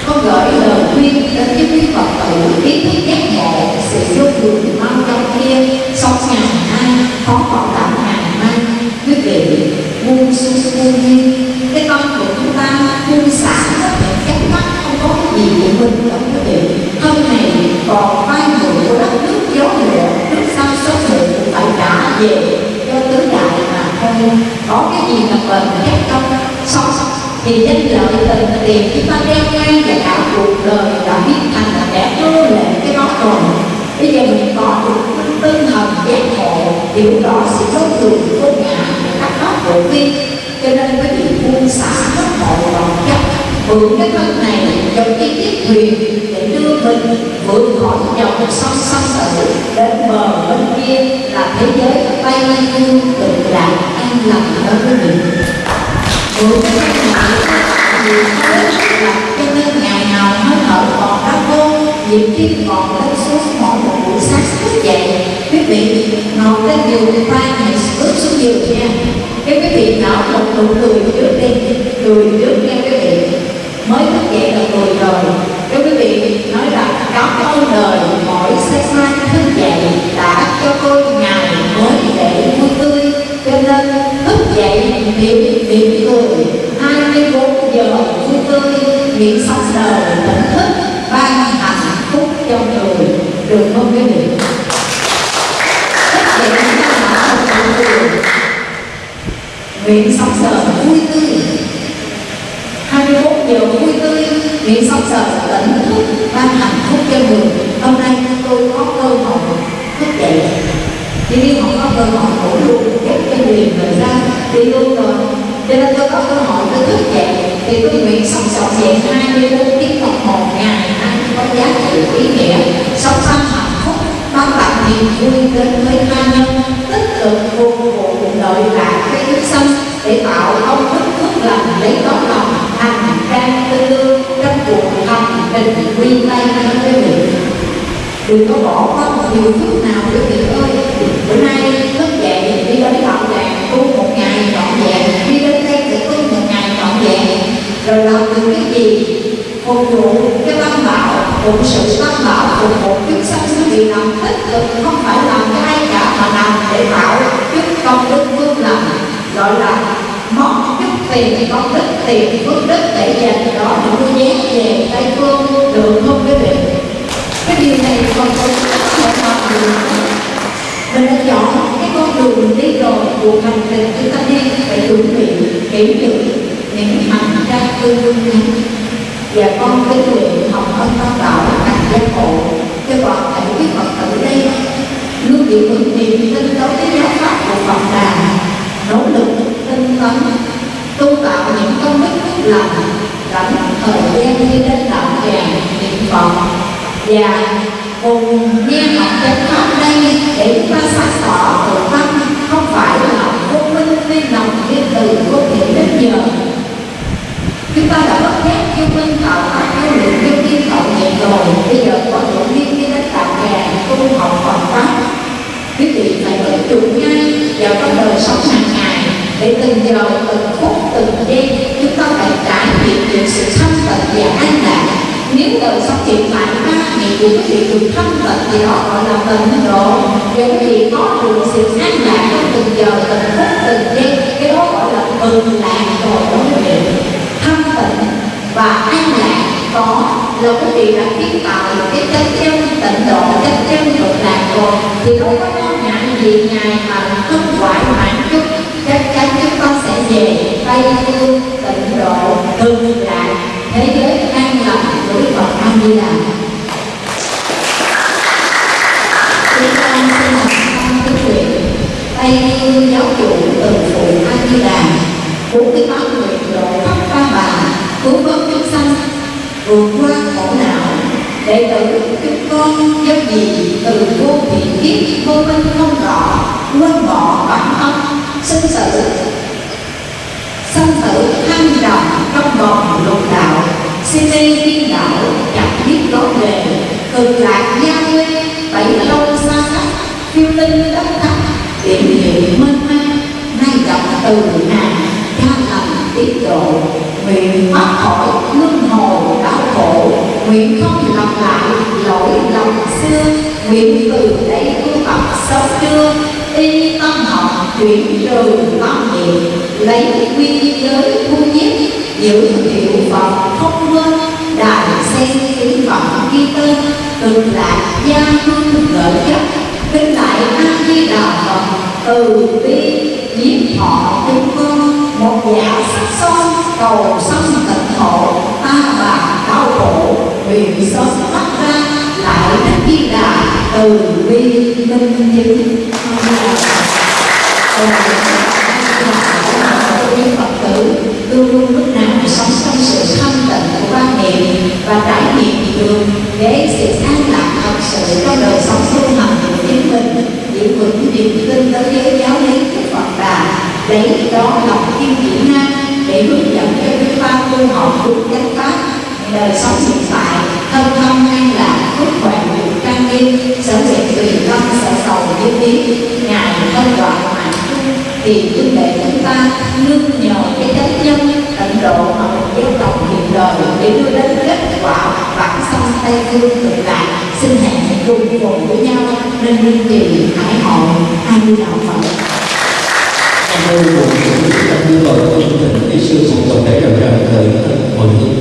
con gửi lời khuyên đến những quý phật tử ý thức giác ngộ sự vô thường mau trong kia sống ngàn nay khó bảo đảm ngàn nay quý vị buông xuôi cái tâm của chúng ta buông xả tất cả các mắt không có cái gì của mình đâu quý vị thân này còn vai người của đất nước gió lửa nước sao số người cũng phải trả về cho tứ đại mà thôi có cái gì mà bền chắc không sống thì danh lợi tình tiền chúng ta đeo ngang và cả cuộc đời đã biến thành là kẻ nô lệ cái đó rồi bây giờ mình có được tinh thần giác ngộ, hiểu rõ sự tốt dụng vô ngã các pháp bộ vi thuyền để đưa mình vượt khỏi dòng sông sông tử đến bờ bên kia là thế giới tây phương tự đại an lành đó quý vị vượt cái thân này nhiều là cho nên ngày nào hơi thở còn đau vô nhịp tim còn lên xuống mỗi một buổi sáng thức dậy. Quý vị, ngồi lên giường tay này bước xuống giường nha. Cái quý vị nở một nụ cười trước đi cười trước nha quý vị mới thức dậy là cười đời cái quý vị, nói rằng cảm ơn đời mỗi sáng mai thức dậy đã cho tôi ngày mới để vui tươi. Cho nên thức dậy niệm niệm cười 24 giờ vui tươi. Nguyện sống đời tỉnh thức, ban hạnh phúc cho người. Được không quý vị? Thức dậy chúng ta đã một nụ cười nguyện sống đời vui tươi 21 giờ vui tươi nguyện sống tỉnh thức ban hạnh phúc cho người? Hôm nay tôi có cơ hội thức dậy chỉ biết không có cơ hội ngủ luôn dắt cho người thời ra đi luôn rồi cho nên tôi có cơ hội tôi thức dậy, thì tôi nguyện sống trọn vẹn 24 tiếng đồng hồ ngày nay có giá trị ý nghĩa sống tâm hạnh phúc mang tặng niềm vui đến với tha nhân. Tích cực vô vụ lợi lạc cái thức sanh để tạo công thức phước lành lấy đó trình tay lên cho miệng đừng có bỏ qua một điều chút nào quý vị ơi. Bữa nay thức dậy, đi đến đạo tràng tu một ngày trọn vẹn. Đi đến đây sẽ tu một ngày trọn vẹn. Rồi làm được cái gì? Phục vụ cái tâm bảo cũng sự tâm bảo, phục vụ chúng sanh sẽ bị làm tích cực, không phải làm cái ai cả, mà làm để bảo chút công đức vương lành gọi là món chút tiền công đức tiền, phước đức để dành rồi cuộc hành trình chúng ta đi phải chuẩn bị kỹ lưỡng những hành trang tư vương này và con kính nguyện học ân tam đạo thành giác ngộ cho toàn thể quý phật tử đây. Luôn giữ vững niềm tin đối với giáo pháp của Phật Đà. Nỗ lực, tinh tấn, tu tạo những công đức phước lành. Rảnh thời gian đi đến đạo tràng niệm Phật. Và cùng nghe học chánh pháp đây để chúng ta sáng tỏ tự tâm không phải là vô minh vì lòng như từ vô thể đến giờ. Chúng ta đã bất giác vô minh tạo tác cái lượng vô kim hậu nhẹ rồi. Bây giờ có đủ viên đi đến tạm tràng tu học Phật pháp. Quý vị phải ứng dụng ngay vào trong đời sống hàng ngày để từng giờ, từng phút, từng giây chúng ta phải trải nghiệm những sự thanh tịnh và an lạc. Nếu đời sống hiện tại ba ngày của quý được thân tịnh thì họ gọi là tịnh độ. Giống quý có được sự an lạc trong từng giờ, từng phút, từng giây, cái đó gọi là mừng lạc rồi thân tịnh và an lạc, có là quý vị đã kiến tạo được cái chân chân tịnh độ chân chân cực lạc rồi thì đâu có lo ngại gì ngài mà không hoại mãn chút, chắc chắn chúng ta sẽ về tây phương tịnh độ cực lạc thế giới an lành với Phật A Di Đà. Con xin học con cái nguyện tây như giáo chủ từ phụ A Di Đà bốn mươi tám người độ khắp ba bà cứu vớt chúng sanh vượt qua khổ não đệ tử chúng con do gì từ vô thiện kiếp vô minh không rõ quên bỏ bản thân sinh sự sanh tử tham đồng trong vòng lục đạo si mê điên đạo chẳng biết lối về. Cực lạc gia quê bảy lâu từ hàng tham lành tiết độ, nguyện thoát khỏi luân hồi đau khổ, nguyện không lặp lại lỗi lầm xưa, nguyện từ đây tu tập sống chưa? Y tâm học chuyển trừ tâm niệm, lấy quy giới thu nhiếp, giữ hiệu phật không quên đại sen kính phẩm ghi tên từ lạc gia hương gợi chất kinh đại a di đà phật từ bi giết thọ tương con một dạ sắc son, cầu sanh tịnh hộ ta bà đau khổ, nguyện sớm thoát ra, lại đến di đà từ bi minh chứng. Những Phật tử luôn luôn lúc nào sống trong sự thanh tịnh của quan niệm và trải nghiệm đường để sự an lạc thật sự trong đời sống tu hành của chính mình giữ vững niềm tin tu học đúng chánh pháp, đời sống hiện tại, thân thân an lạc phúc khỏe được trang nghiêm sở nguyện tùy tâm sở sầu như ý. Ngài thân đoạn mạng thì huynh đệ chúng ta nương nhờ cái chánh nhân, tận độ mà một giáo tộc hiện đời để đưa đến kết quả bản sanh tây phương cực lạc xin hẹn cùng cùng với nhau nên liên trì hải hội hai mươi đạo phật. Cảm ơn một tâm như vậy của chương tình Kỹ sư cùng tổng thể đạo tràng thời mọi người.